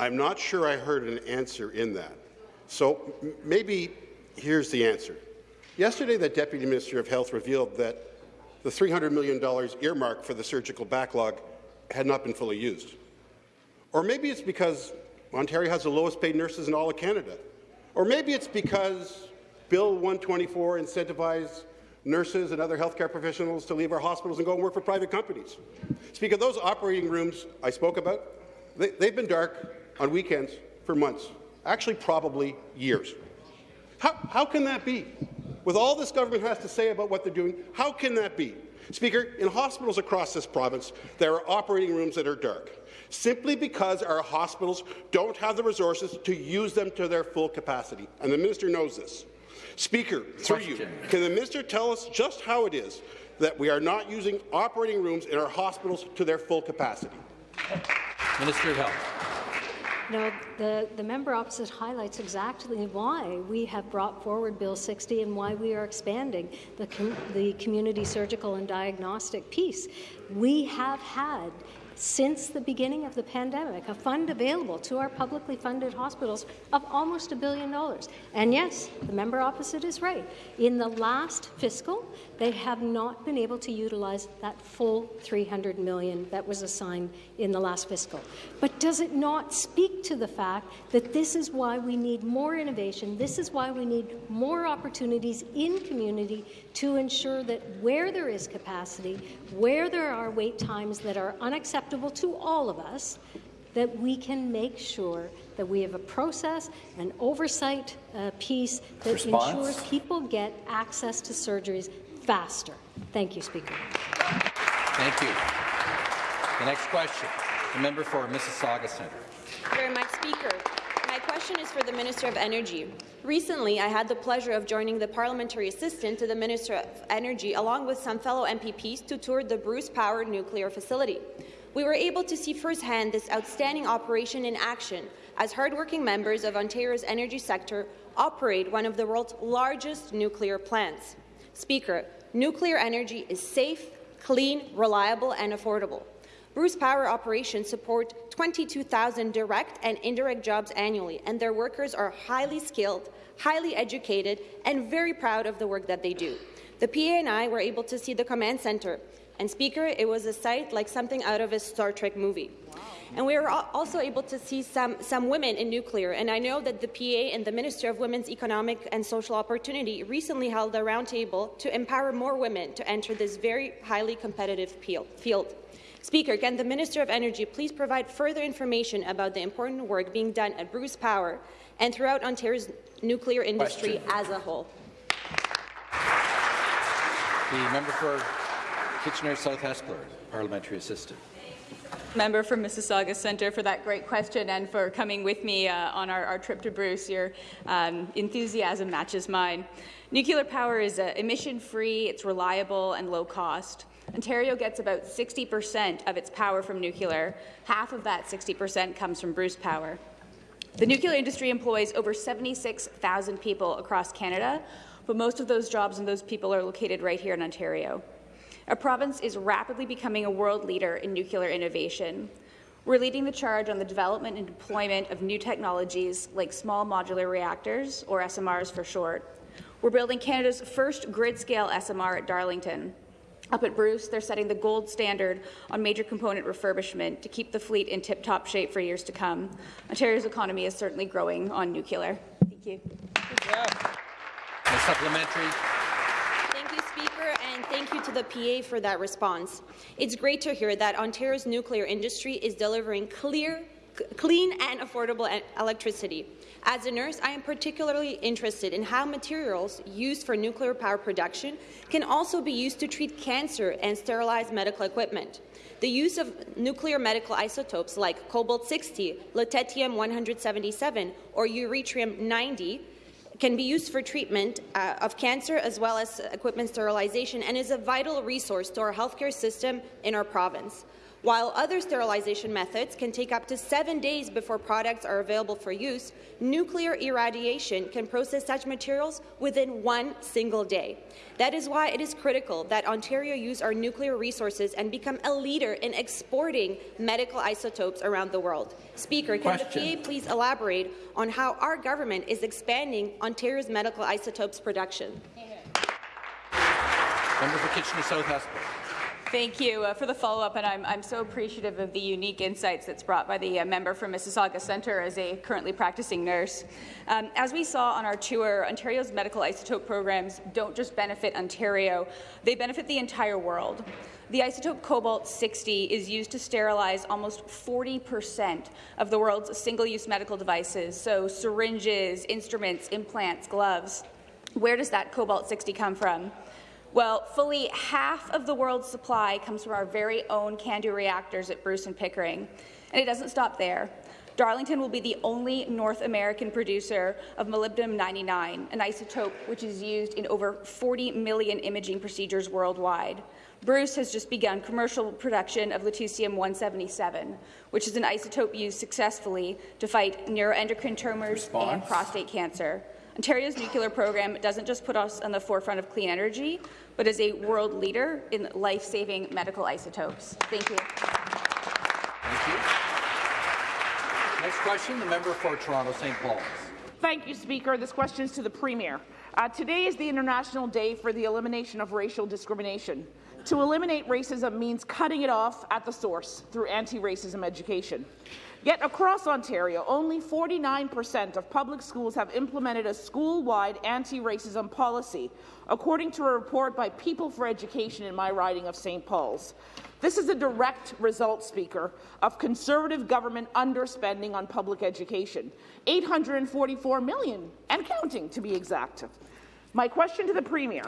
Speaker 16: I'm not sure I heard an answer in that. So maybe here's the answer. Yesterday, the Deputy Minister of Health revealed that the $300 million earmarked for the surgical backlog had not been fully used. Or maybe it's because Ontario has the lowest paid nurses in all of Canada. Or maybe it's because Bill 124 incentivized nurses and other healthcare professionals to leave our hospitals and go and work for private companies. Speak of those operating rooms I spoke about, they, they've been dark on weekends for months, actually probably years. How, how can that be? With all this government has to say about what they're doing, how can that be? Speaker, in hospitals across this province, there are operating rooms that are dark, simply because our hospitals don't have the resources to use them to their full capacity, and the minister knows this. Speaker, through Question. you, can the minister tell us just how it is that we are not using operating rooms in our hospitals to their full capacity?
Speaker 1: Minister of Health.
Speaker 4: No, the, the member opposite highlights exactly why we have brought forward Bill 60 and why we are expanding the, com the community surgical and diagnostic piece. We have had since the beginning of the pandemic, a fund available to our publicly funded hospitals of almost a billion dollars. And yes, the member opposite is right. In the last fiscal, they have not been able to utilize that full 300 million that was assigned in the last fiscal. But does it not speak to the fact that this is why we need more innovation, this is why we need more opportunities in community to ensure that where there is capacity, where there are wait times that are unacceptable to all of us, that we can make sure that we have a process, an oversight uh, piece that
Speaker 1: Response?
Speaker 4: ensures people get access to surgeries faster. Thank you, Speaker.
Speaker 1: Thank you. The next question, the member for Mississauga Centre.
Speaker 17: Thank you very much, Speaker. My question is for the Minister of Energy. Recently, I had the pleasure of joining the parliamentary assistant to the Minister of Energy along with some fellow MPPs to tour the Bruce Power nuclear facility. We were able to see firsthand this outstanding operation in action as hardworking members of Ontario's energy sector operate one of the world's largest nuclear plants. Speaker, nuclear energy is safe, clean, reliable and affordable. Bruce Power operations support 22,000 direct and indirect jobs annually, and their workers are highly skilled, highly educated, and very proud of the work that they do. The PA and I were able to see the command centre, and Speaker, it was a sight like something out of a Star Trek movie. And we were also able to see some, some women in nuclear, and I know that the PA and the Minister of Women's Economic and Social Opportunity recently held a roundtable to empower more women to enter this very highly competitive field. Speaker, can the Minister of Energy please provide further information about the important work being done at Bruce Power and throughout Ontario's nuclear industry
Speaker 1: Question.
Speaker 17: as a whole?
Speaker 1: The member for Kitchener South Hespeler, parliamentary assistant.
Speaker 18: Member from Mississauga Centre for that great question and for coming with me uh, on our, our, trip to Bruce. Your um, enthusiasm matches mine. Nuclear power is uh, emission-free, it's reliable and low cost. Ontario gets about 60% of its power from nuclear. Half of that 60% comes from Bruce Power. The nuclear industry employs over 76,000 people across Canada, but most of those jobs and those people are located right here in Ontario. Our province is rapidly becoming a world leader in nuclear innovation. We're leading the charge on the development and deployment of new technologies like small modular reactors, or SMRs for short. We're building Canada's first grid-scale SMR at Darlington. Up at Bruce, they're setting the gold standard on major component refurbishment to keep the fleet in tip-top shape for years to come. Ontario's economy is certainly growing on nuclear. Thank you.
Speaker 1: Supplementary.
Speaker 17: Thank you, and thank you to the PA for that response. It's great to hear that Ontario's nuclear industry is delivering clear, clean and affordable electricity. As a nurse, I am particularly interested in how materials used for nuclear power production can also be used to treat cancer and sterilize medical equipment. The use of nuclear medical isotopes like cobalt-60, lutetium-177, or yttrium-90 can be used for treatment uh, of cancer as well as equipment sterilization and is a vital resource to our healthcare system in our province. While other sterilization methods can take up to seven days before products are available for use, nuclear irradiation can process such materials within one single day. That is why it is critical that Ontario use our nuclear resources and become a leader in exporting medical isotopes around the world. Speaker, can Question. the PA please elaborate on how our government is expanding Ontario's medical isotopes production?
Speaker 1: Member for Kitchener South Hespeler.
Speaker 18: Thank you uh, for the follow-up, and I'm, I'm, so appreciative of the unique insights that's brought by the uh, member from Mississauga Centre as a currently practicing nurse. Um, as we saw on our tour, Ontario's medical isotope programs don't just benefit Ontario, they benefit the entire world. The isotope cobalt-60 is used to sterilize almost 40 percent of the world's single-use medical devices, so syringes, instruments, implants, gloves. Where does that cobalt-60 come from? Well, fully half of the world's supply comes from our very own CANDU reactors at Bruce and Pickering. And it doesn't stop there. Darlington will be the only North American producer of molybdenum-99, an isotope which is used in over 40 million imaging procedures worldwide. Bruce has just begun commercial production of lutetium-177, which is an isotope used successfully to fight neuroendocrine tumors Response. and prostate cancer. Ontario's nuclear program doesn't just put us on the forefront of clean energy, but is a world leader in life-saving medical isotopes. Thank you.
Speaker 1: Thank you. Next question, the member for Toronto St. Paul's.
Speaker 19: Thank you, Speaker. This question is to the Premier. Uh, today is the International Day for the Elimination of Racial Discrimination. To eliminate racism means cutting it off at the source through anti-racism education. Yet across Ontario, only 49% of public schools have implemented a school-wide anti-racism policy, according to a report by People for Education in my riding of St. Paul's. This is a direct result, Speaker, of Conservative government underspending on public education, 844 million and counting to be exact. My question to the Premier,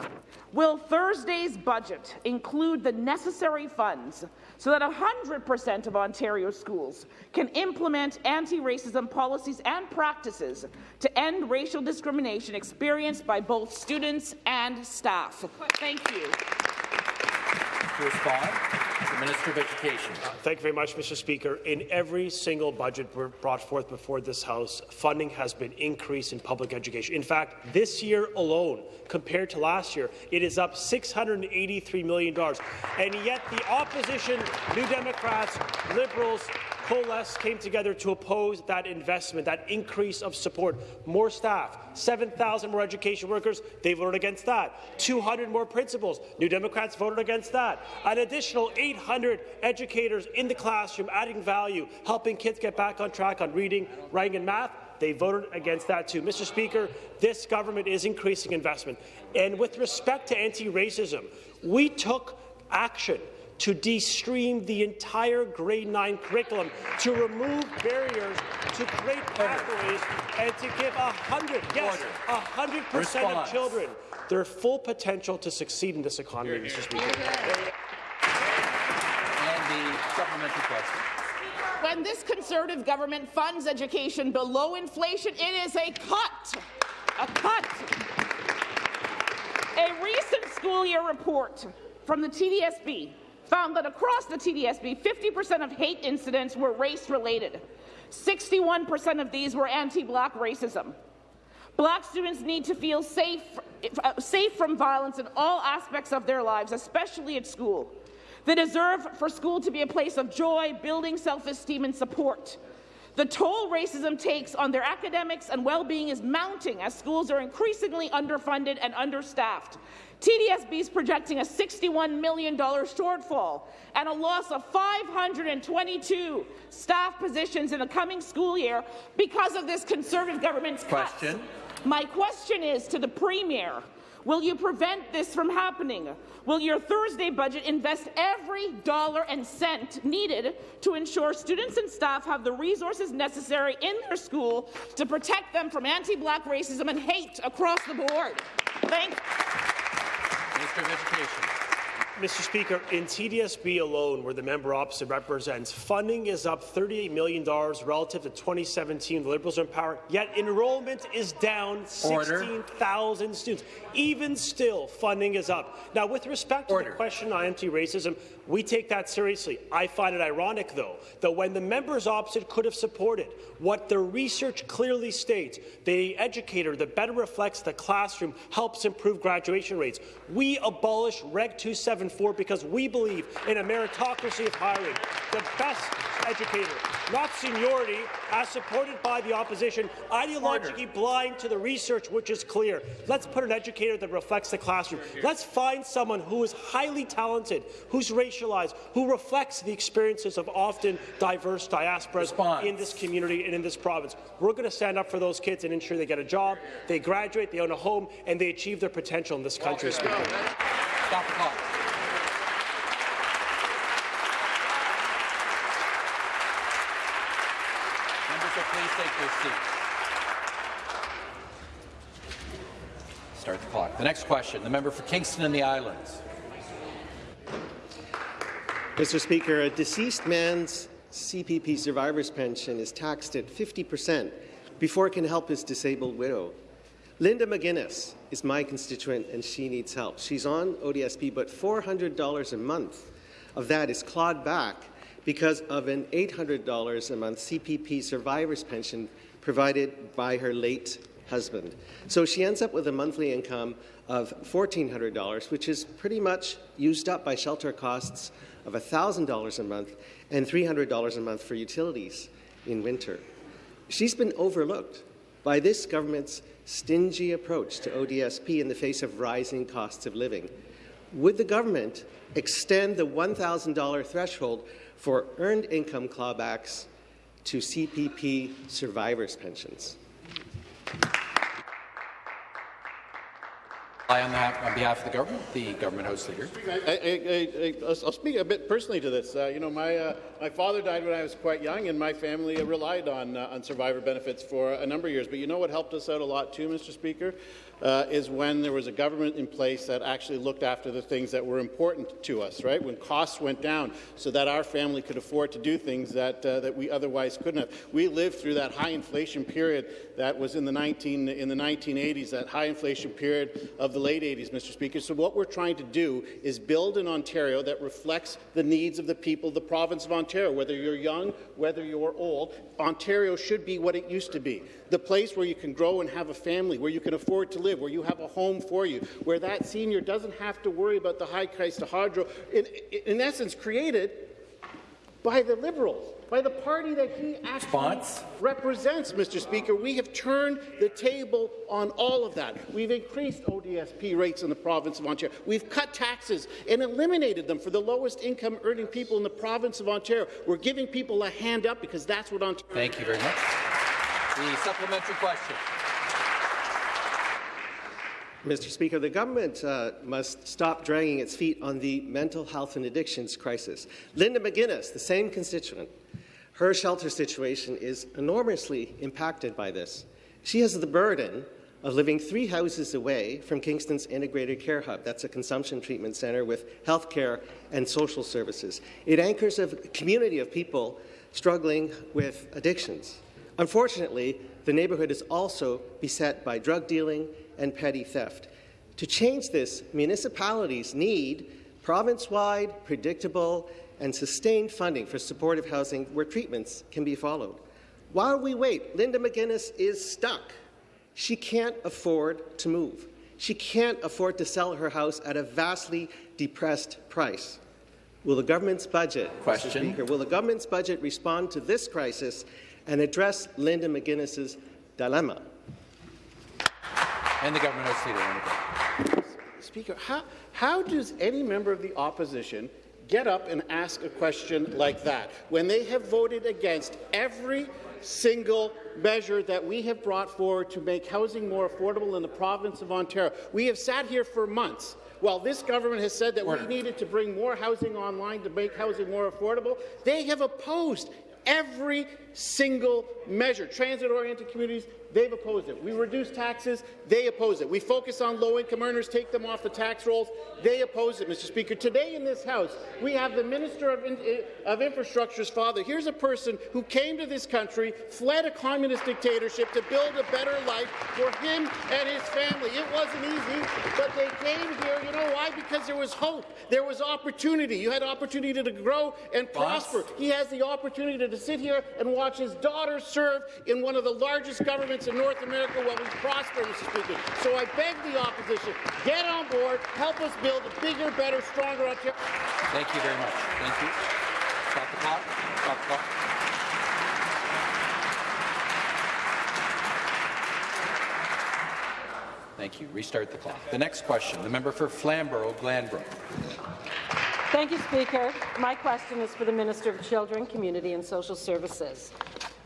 Speaker 19: will Thursday's budget include the necessary funds so that 100% of Ontario schools can implement anti-racism policies and practices to end racial discrimination experienced by both students and staff? Thank you.
Speaker 1: To respond, the Minister of Education.
Speaker 20: Thank you very much, Mr. Speaker. In every single budget brought forth before this House, funding has been increased in public education. In fact, this year alone, compared to last year, it is up $683 million. And yet the opposition, New Democrats, Liberals, Coalesce came together to oppose that investment, that increase of support. More staff, 7,000 more education workers, they voted against that. 200 more principals, New Democrats voted against that. An additional 800 educators in the classroom adding value, helping kids get back on track on reading, writing and math. They voted against that too. Mr. Speaker, this government is increasing investment. And with respect to anti-racism, we took action to de-stream the entire grade 9 curriculum, to remove barriers, to create pathways, and to give 100, yes, 100% of children their full potential to succeed in this economy, Mr. Speaker.
Speaker 1: And the supplementary question.
Speaker 19: When this Conservative government funds education below inflation, it is a cut. A cut. A recent school year report from the TDSB found that across the TDSB, 50% of hate incidents were race-related. 61% of these were anti-black racism. Black students need to feel safe, uh, safe from violence in all aspects of their lives, especially at school. They deserve for school to be a place of joy, building self-esteem and support. The toll racism takes on their academics and well-being is mounting as schools are increasingly underfunded and understaffed. TDSB is projecting a $61 million shortfall and a loss of 522 staff positions in the coming school year because of this Conservative government's
Speaker 1: question.
Speaker 19: Cuts. My question is to the Premier, will you prevent this from happening? Will your Thursday budget invest every dollar and cent needed to ensure students and staff have the resources necessary in their school to protect them from anti-black racism and hate across the board? Thank you.
Speaker 1: Minister of Education.
Speaker 20: Mr. Speaker, in TDSB alone, where the member opposite represents, funding is up $38 million relative to 2017. The Liberals are in power, yet enrollment is down 16,000 students. Even still, funding is up. Now, with respect to Order. the question on anti-racism, we take that seriously. I find it ironic, though, that when the members opposite could have supported what the research clearly states, the educator that better reflects the classroom helps improve graduation rates. We abolish Reg 274 because we believe in a meritocracy of hiring. The best educator, not seniority, as supported by the opposition, ideologically Order. blind to the research which is clear. Let's put an educator that reflects the classroom. Let's find someone who is highly talented, who's racialized, who reflects the experiences of often diverse diasporas Response. in this community and in this province. We're going to stand up for those kids and ensure they get a job, they graduate, they own a home, and they achieve their potential in this country. Stop
Speaker 1: the clock. please take their seats. Start the clock. The next question, the member for Kingston and the Islands.
Speaker 21: Mr. Speaker, a deceased man's CPP survivor's pension is taxed at 50 percent before it can help his disabled widow. Linda McGuinness is my constituent and she needs help. She's on ODSP, but $400 a month of that is clawed back because of an $800 a month CPP survivor's pension provided by her late husband. So she ends up with a monthly income of $1,400, which is pretty much used up by shelter costs of $1,000 a month and $300 a month for utilities in winter. She's been overlooked by this government's stingy approach to ODSP in the face of rising costs of living. Would the government extend the $1,000 threshold for earned income clawbacks to CPP survivors' pensions?
Speaker 1: On behalf, on behalf of the government, the government House Leader.
Speaker 3: I, will speak a bit personally to this. Uh, you know, my uh, my father died when I was quite young, and my family relied on uh, on survivor benefits for a number of years. But you know what helped us out a lot too, Mr. Speaker, uh, is when there was a government in place that actually looked after the things that were important to us. Right, when costs went down, so that our family could afford to do things that uh, that we otherwise couldn't have. We lived through that high inflation period that was in the 19 in the 1980s, that high inflation period of the late 80s, Mr. Speaker. So what we're trying to do is build an Ontario that reflects the needs of the people the province of Ontario. Whether you're young, whether you're old, Ontario should be what it used to be. The place where you can grow and have a family, where you can afford to live, where you have a home for you, where that senior doesn't have to worry about the high price to hydro, in, in essence created by the Liberals by the party that he Response? represents, Mr. Speaker. We have turned the table on all of that. We've increased ODSP rates in the province of Ontario. We've cut taxes and eliminated them for the lowest income earning people in the province of Ontario. We're giving people a hand up because that's what Ontario.
Speaker 1: Thank you very much. The supplementary question.
Speaker 21: Mr. Speaker, the government uh, must stop dragging its feet on the mental health and addictions crisis. Linda McGuinness, the same constituent, her shelter situation is enormously impacted by this. She has the burden of living three houses away from Kingston's Integrated Care Hub. That's a consumption treatment centre with health care and social services. It anchors a community of people struggling with addictions. Unfortunately, the neighbourhood is also beset by drug dealing and petty theft. To change this, municipalities need province-wide, predictable and sustained funding for supportive housing where treatments can be followed. While we wait, Linda McGuinness is stuck. She can't afford to move. She can't afford to sell her house at a vastly depressed price. Will the government's budget, Question. Mr. Speaker, will the government's budget respond to this crisis and address Linda McGuinness's dilemma?
Speaker 1: And the government has leader.
Speaker 3: Speaker, how, how does any member of the opposition get up and ask a question like that when they have voted against every single measure that we have brought forward to make housing more affordable in the province of Ontario. We have sat here for months while this government has said that Order. we needed to bring more housing online to make housing more affordable, they have opposed every single measure. Transit-oriented communities, They've opposed it. We reduce taxes. They oppose it. We focus on low-income earners, take them off the tax rolls. They oppose it, Mr. Speaker. Today in this House, we have the Minister of, in, uh, of Infrastructure's father. Here's a person who came to this country, fled a communist dictatorship to build a better life for him and his family. It wasn't easy, but they came here. You know why? Because there was hope. There was opportunity. You had opportunity to grow and prosper. He has the opportunity to sit here and watch his daughter serve in one of the largest governments in North America while we prosper, Mr. Speaker. So I beg the opposition, get on board, help us build a bigger, better, stronger Ontario.
Speaker 1: Thank you very much. Thank you. Stop the clock. Stop the clock. Thank you. Restart the clock. The next question, the member for Flamborough-Glanbrook.
Speaker 22: Thank you, Speaker. My question is for the Minister of Children, Community and Social Services.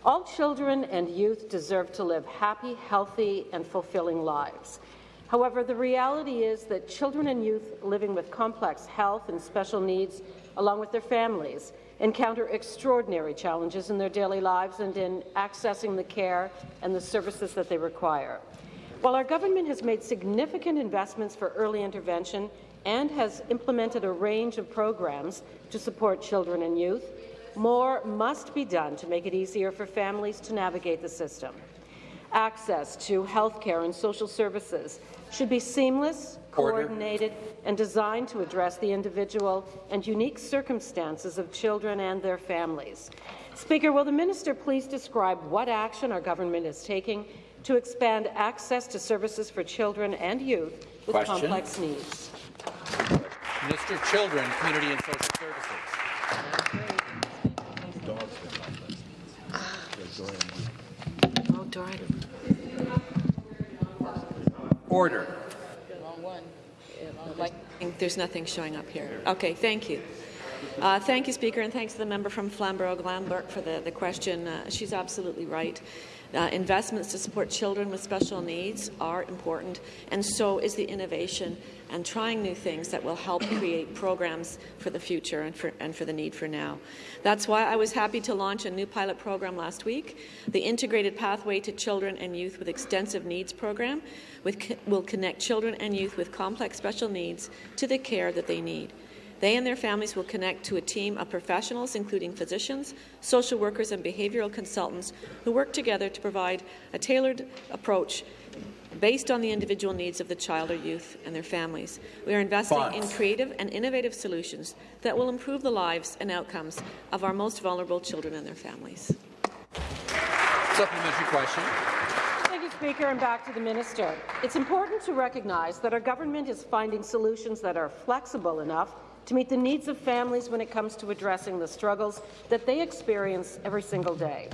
Speaker 22: All children and youth deserve to live happy, healthy, and fulfilling lives. However, the reality is that children and youth living with complex health and special needs, along with their families, encounter extraordinary challenges in their daily lives and in accessing the care and the services that they require. While our government has made significant investments for early intervention and has implemented a range of programs to support children and youth, more must be done to make it easier for families to navigate the system. Access to health care and social services should be seamless, coordinated, and designed to address the individual and unique circumstances of children and their families. Speaker, will the minister please describe what action our government is taking to expand access to services for children and youth with
Speaker 1: Question.
Speaker 22: complex needs.
Speaker 1: Minister of Children, Community and Social Services.
Speaker 23: Oh, Doran.
Speaker 1: Order.
Speaker 23: Like, there's nothing showing up here. Okay, thank you. Uh, thank you, Speaker, and thanks to the member from Flamborough-Glanbrook for the, the question. Uh, she's absolutely right. Uh, investments to support children with special needs are important, and so is the innovation and trying new things that will help create programs for the future and for, and for the need for now. That's why I was happy to launch a new pilot program last week, the Integrated Pathway to Children and Youth with Extensive Needs program, with, will connect children and youth with complex special needs to the care that they need. They and their families will connect to a team of professionals, including physicians, social workers, and behavioral consultants, who work together to provide a tailored approach based on the individual needs of the child or youth and their families. We are investing in creative and innovative solutions that will improve the lives and outcomes of our most vulnerable children and their families.
Speaker 1: Supplementary question.
Speaker 22: Thank you, Speaker, and back to the minister. It's important to recognize that our government is finding solutions that are flexible enough to meet the needs of families when it comes to addressing the struggles that they experience every single day.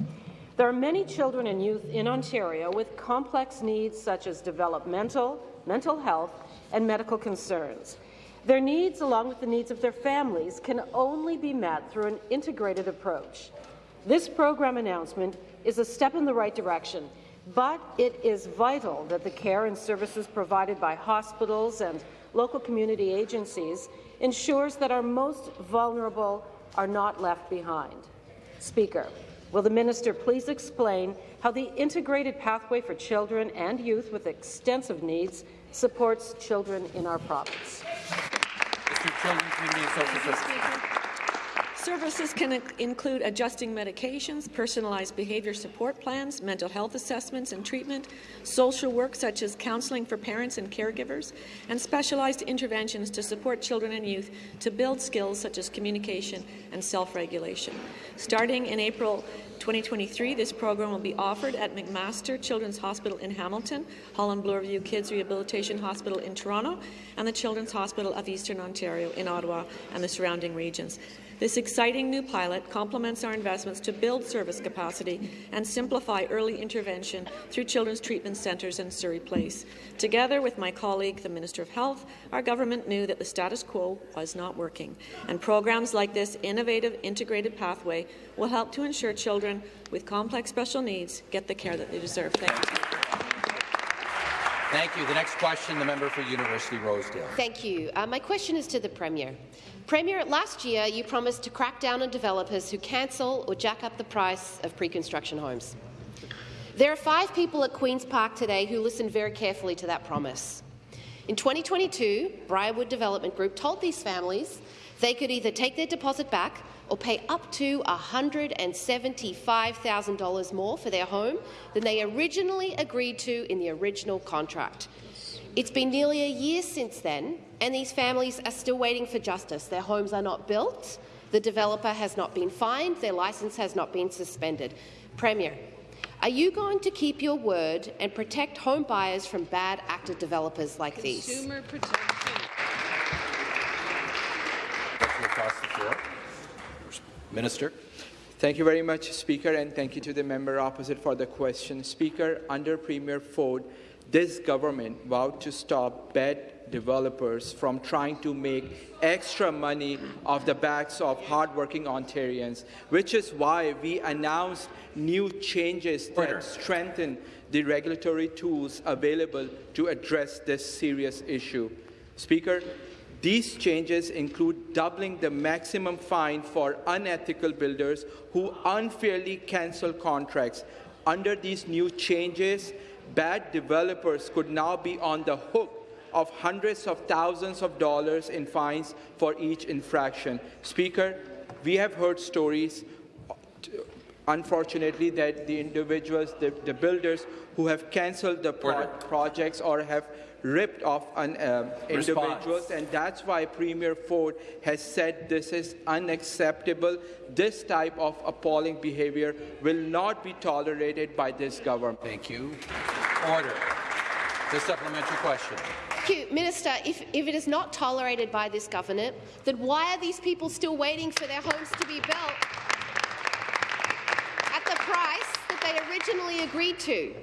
Speaker 22: There are many children and youth in Ontario with complex needs such as developmental, mental health, and medical concerns. Their needs, along with the needs of their families, can only be met through an integrated approach. This program announcement is a step in the right direction, but it is vital that the care and services provided by hospitals and local community agencies ensures that our most vulnerable are not left behind. Speaker, will the minister please explain how the integrated pathway for children and youth with extensive needs supports children in our province?
Speaker 1: Minister of Children, Community and Social Services.
Speaker 23: Services can include adjusting medications, personalized behaviour support plans, mental health assessments and treatment, social work such as counselling for parents and caregivers, and specialized interventions to support children and youth to build skills such as communication and self-regulation. Starting in April 2023, this program will be offered at McMaster Children's Hospital in Hamilton, Holland Bloorview Kids Rehabilitation Hospital in Toronto, and the Children's Hospital of Eastern Ontario in Ottawa and the surrounding regions. This exciting new pilot complements our investments to build service capacity and simplify early intervention through children's treatment centres in Surrey Place. Together with my colleague, the Minister of Health, our government knew that the status quo was not working, and programs like this innovative integrated pathway will help to ensure children with complex special needs get the care that they deserve. Thank you.
Speaker 1: Thank you. The next question, the member for University Rosedale.
Speaker 24: Thank you. Uh, my question is to the Premier. Premier, last year you promised to crack down on developers who cancel or jack up the price of pre-construction homes. There are five people at Queen's Park today who listened very carefully to that promise. In 2022, Briarwood Development Group told these families they could either take their deposit back or pay up to $175,000 more for their home than they originally agreed to in the original contract. It's been nearly a year since then, and these families are still waiting for justice. Their homes are not built, the developer has not been fined, their licence has not been suspended. Premier, are you going to keep your word and protect home buyers from bad actor developers like these?
Speaker 23: Consumer protection.
Speaker 1: Across the floor. Minister.
Speaker 25: Thank you very much, Speaker, and thank you to the member opposite for the question. Speaker, under Premier Ford, this government vowed to stop bad developers from trying to make extra money off the backs of hardworking Ontarians, which is why we announced new changes that strengthen the regulatory tools available to address this serious issue. Speaker, these changes include doubling the maximum fine for unethical builders who unfairly cancel contracts. Under these new changes, bad developers could now be on the hook of hundreds of thousands of dollars in fines for each infraction. Speaker, we have heard stories, unfortunately, that the individuals, the, the builders who have cancelled the pro projects or have ripped off an, uh, individuals, and that's why Premier Ford has said this is unacceptable. This type of appalling behavior will not be tolerated by this government.
Speaker 1: Thank you. Order. The supplementary question.
Speaker 24: Thank you, Minister. If, if it is not tolerated by this government, then why are these people still waiting for their homes to be built at the price that they originally agreed to?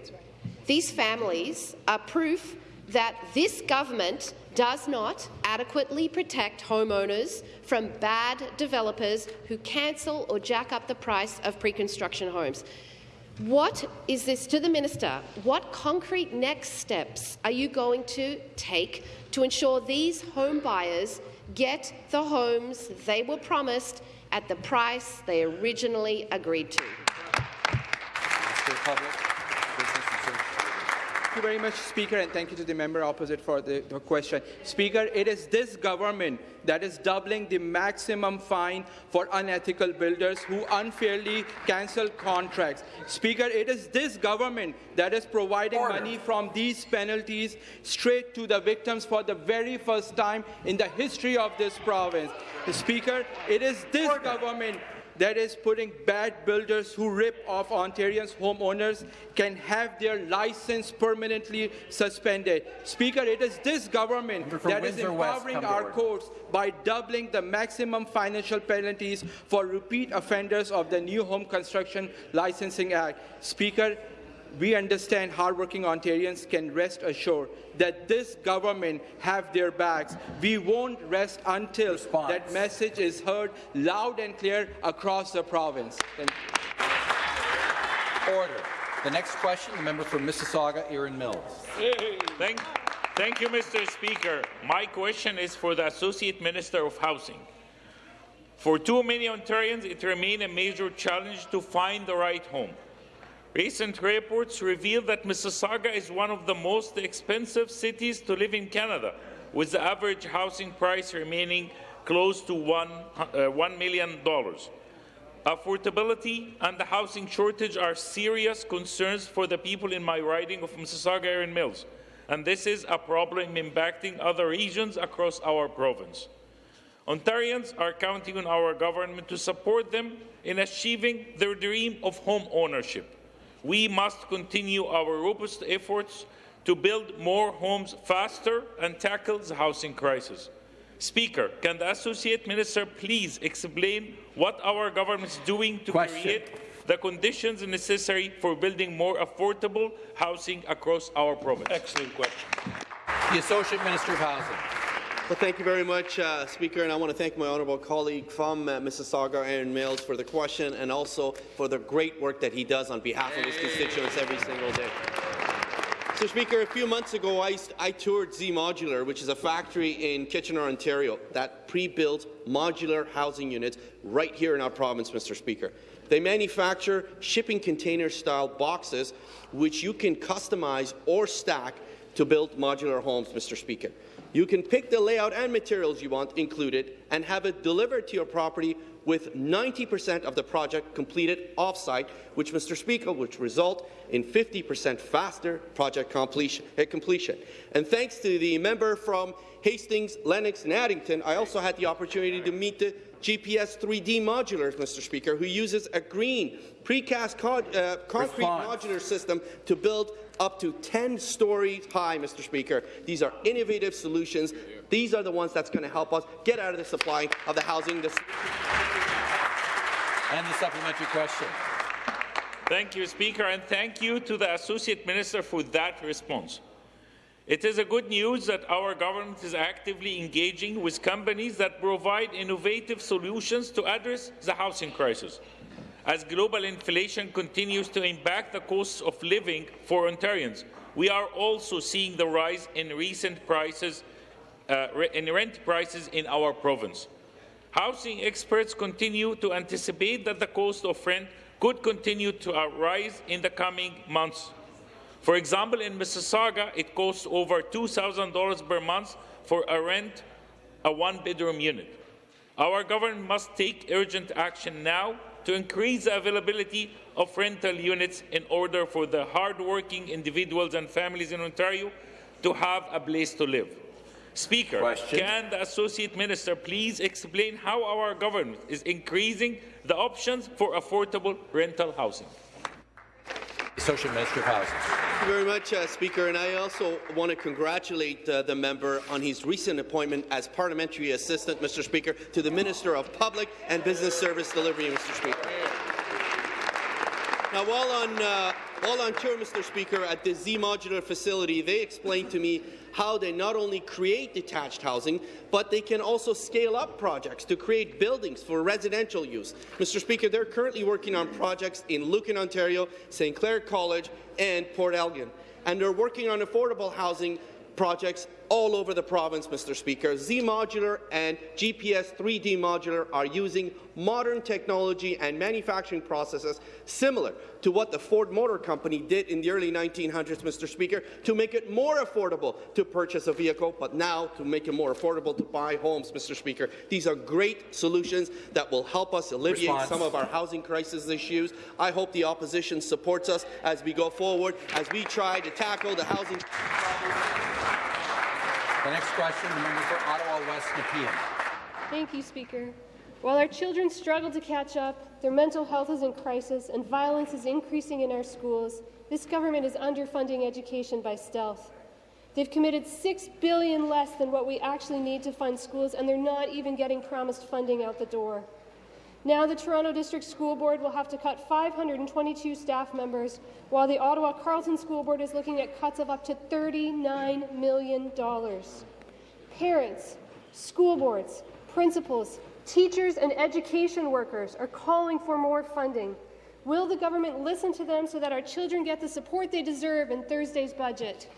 Speaker 24: These families are proof that this government does not adequately protect homeowners from bad developers who cancel or jack up the price of pre-construction homes. What is this to the minister? What concrete next steps are you going to take to ensure these home buyers get the homes they were promised at the price they originally agreed to?
Speaker 25: Thank you very much, Speaker, and thank you to the member opposite for the, the, question. Speaker, it is this government that is doubling the maximum fine for unethical builders who unfairly cancel contracts. Speaker, it is this government that is providing Order. money from these penalties straight to the victims for the very first time in the history of this province. Speaker, it is this Order. government that is putting bad builders who rip off Ontarians' homeowners can have their license permanently suspended. Speaker, it is this government that Windsor is empowering our courts by doubling the maximum financial penalties for repeat offenders of the New Home Construction Licensing Act. Speaker, we understand hardworking Ontarians can rest assured that this government have their backs. We won't rest until Response. that message is heard loud and clear across the province.
Speaker 1: Order. The next question, the member from Mississauga, Erin Mills.
Speaker 26: Thank, thank you, Mr. Speaker. My question is for the Associate Minister of Housing. For too many Ontarians, it remains a major challenge to find the right home. Recent reports reveal that Mississauga is one of the most expensive cities to live in Canada, with the average housing price remaining close to one, uh, $1 million. Affordability and the housing shortage are serious concerns for the people in my riding of Mississauga Erin Mills, and this is a problem impacting other regions across our province. Ontarians are counting on our government to support them in achieving their dream of home ownership. We must continue our robust efforts to build more homes faster and tackle the housing crisis. Speaker, can the Associate Minister please explain what our government is doing to Question. create the conditions necessary for building more affordable housing across our province?
Speaker 5: Excellent question.
Speaker 1: The Associate Minister of Housing.
Speaker 5: Well, thank you very much, uh, Speaker, and I want to thank my honourable colleague from uh, Mississauga, Erin Mills, for the question and also for the great work that he does on behalf of his constituents every single day. Mr. Speaker, a few months ago, I, I toured Z Modular, which is a factory in Kitchener, Ontario, that pre-built modular housing units right here in our province, Mr. Speaker. They manufacture shipping container-style boxes, which you can customize or stack to build modular homes, Mr. Speaker. You can pick the layout and materials you want included and have it delivered to your property with 90% of the project completed off-site, which, Mr. Speaker, which result in 50% faster project completion, uh, completion. And thanks to the member from Hastings, Lennox and Addington, I also had the opportunity to meet the GPS 3D modulars, Mr. Speaker, who uses a green precast con uh, concrete Response. modular system to build up to 10 stories high, Mr. Speaker. These are innovative solutions. These are the ones that's going to help us get out of the supply of the housing. and the
Speaker 1: supplementary question.
Speaker 26: Thank you, Speaker, and thank you to the Associate Minister for that response. It is a good news that our government is actively engaging with companies that provide innovative solutions to address the housing crisis as global inflation continues to impact the cost of living for Ontarians. We are also seeing the rise in recent prices, uh, in rent prices in our province. Housing experts continue to anticipate that the cost of rent could continue to rise in the coming months. For example, in Mississauga, it costs over $2,000 per month for a rent a one-bedroom unit. Our government must take urgent action now to increase the availability of rental units in order for the hard-working individuals and families in Ontario to have a place to live. Speaker, Question. can the Associate Minister please explain how our government is increasing the options for affordable rental housing?
Speaker 1: Associate Minister of Housing.
Speaker 5: Thank you very much, uh, Speaker. And I also want to congratulate uh, the member on his recent appointment as Parliamentary Assistant, Mr. Speaker, to the Minister of Public and Business Service Delivery, Mr. Speaker. Now, while on, uh, while on tour, Mr. Speaker, at the Z Modular facility, they explained to me how they not only create detached housing, but they can also scale up projects to create buildings for residential use. Mr. Speaker, they're currently working on projects in Lucan, Ontario, St. Clair College, and Port Elgin. And they're working on affordable housing projects all over the province, Mr. Speaker. Z Modular and GPS 3D Modular are using modern technology and manufacturing processes similar to what the Ford Motor Company did in the early 1900s, Mr. Speaker, to make it more affordable to purchase a vehicle, but now to make it more affordable to buy homes, Mr. Speaker. These are great solutions that will help us alleviate
Speaker 1: Response.
Speaker 5: some of our housing crisis issues. I hope the opposition supports us as we go forward, as we try to tackle the housing
Speaker 1: The next question, the member for Ottawa West Nepean.
Speaker 27: Thank you, Speaker. While our children struggle to catch up, their mental health is in crisis, and violence is increasing in our schools, this government is underfunding education by stealth. They've committed 6 billion less than what we actually need to fund schools, and they're not even getting promised funding out the door. Now the Toronto District School Board will have to cut 522 staff members, while the Ottawa Carleton School Board is looking at cuts of up to $39 million. Parents, school boards, principals, teachers and education workers are calling for more funding. Will the government listen to them so that our children get the support they deserve in Thursday's budget?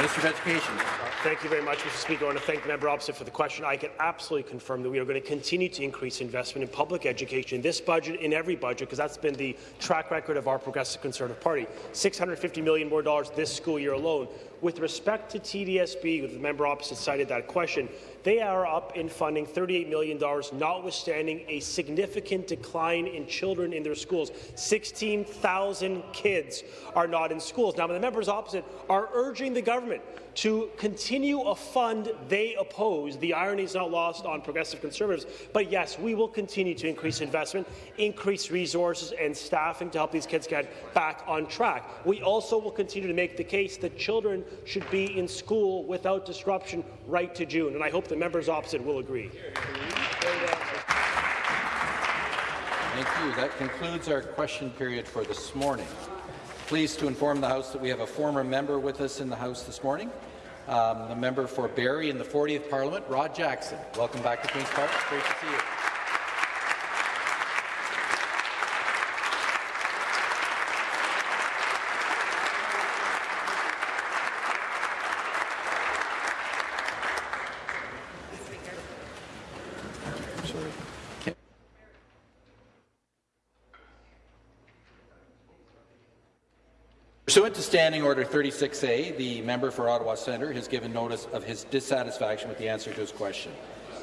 Speaker 1: Minister of Education.
Speaker 20: Thank you very much, Mr. Speaker. I want to thank the member opposite for the question. I can absolutely confirm that we are going to continue to increase investment in public education in this budget, in every budget, because that's been the track record of our Progressive Conservative Party. 650 million more dollars this school year alone. With respect to TDSB, the member opposite cited that question, they are up in funding $38 million, notwithstanding a significant decline in children in their schools. 16,000 kids are not in schools. Now, the members opposite are urging the government to continue a fund they oppose. The irony is not lost on progressive conservatives. But yes, we will continue to increase investment, increase resources and staffing to help these kids get back on track. We also will continue to make the case that children should be in school without disruption right to June. And I hope the members opposite will agree.
Speaker 1: Thank you. That concludes our question period for this morning. Pleased to inform the House that we have a former member with us in the House this morning, um, the member for Barrie in the 40th Parliament, Rod Jackson. Welcome back to Queen's Park. Great to see you. Pursuant to Standing Order 36A, the member for Ottawa Centre has given notice of his dissatisfaction with the answer to his question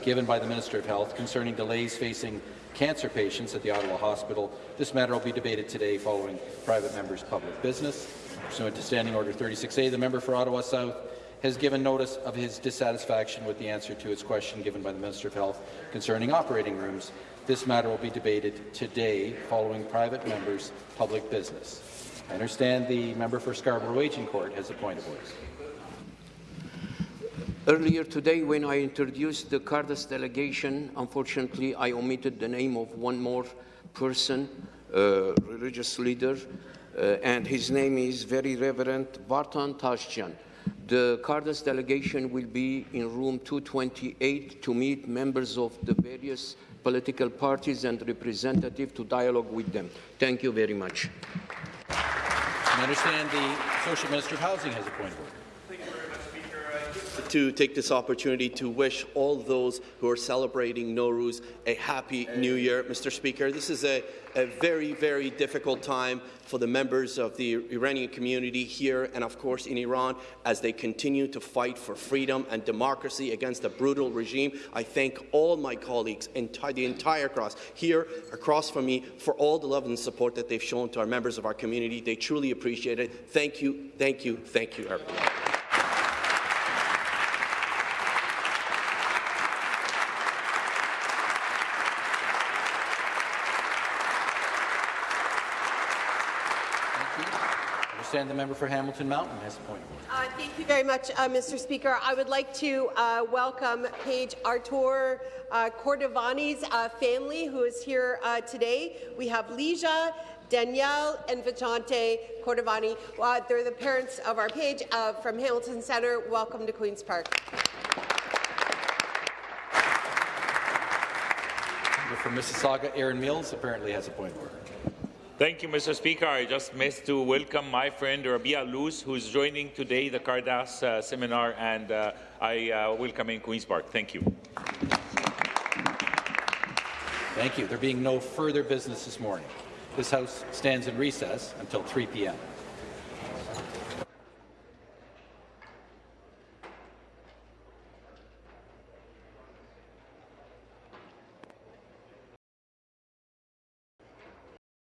Speaker 1: given by the Minister of Health concerning delays facing cancer patients at the Ottawa Hospital. This matter will be debated today following private members' public business. Pursuant to Standing Order 36A, the member for Ottawa South has given notice of his dissatisfaction with the answer to his question given by the Minister of Health concerning operating rooms. This matter will be debated today following private members' public business. I understand the member for Scarborough Agincourt has a point of order.
Speaker 28: Earlier today, when I introduced the Cardus delegation, unfortunately, I omitted the name of one more person, uh, religious leader, uh, and his name is Very Reverend Vartan Tashjian. The Cardus delegation will be in room 228 to meet members of the various political parties and representatives to dialogue with them. Thank you very much.
Speaker 1: I understand the Associate Minister of Housing has a point of order.
Speaker 5: To take this opportunity to wish all those who are celebrating Nowruz a happy new year. Mr. Speaker, this is a, a very, very difficult time for the members of the Iranian community here and, of course, in Iran as they continue to fight for freedom and democracy against a brutal regime. I thank all my colleagues, enti the entire cross, here across from me, for all the love and support that they've shown to our members of our community. They truly appreciate it. Thank you, thank you, thank you, everyone.
Speaker 1: Understand the member for Hamilton Mountain has a point.
Speaker 29: Uh, thank you very much, uh, Mr. Speaker. I would like to uh, welcome Paige Artur uh, Cordovani's uh, family, who is here uh, today. We have Leisha, Danielle, and Vijante Cordovani. Uh, they're the parents of our Paige uh, from Hamilton Centre. Welcome to Queen's Park.
Speaker 1: Member for Mississauga, Erin Mills, apparently has a point of order.
Speaker 26: Thank you, Mr. Speaker. I just missed to welcome my friend Rabia Luz, who is joining today the Cardus uh, seminar, and uh, I uh, welcome in Queen's Park. Thank you.
Speaker 1: Thank you. There being no further business this morning, this House stands in recess until 3 p.m.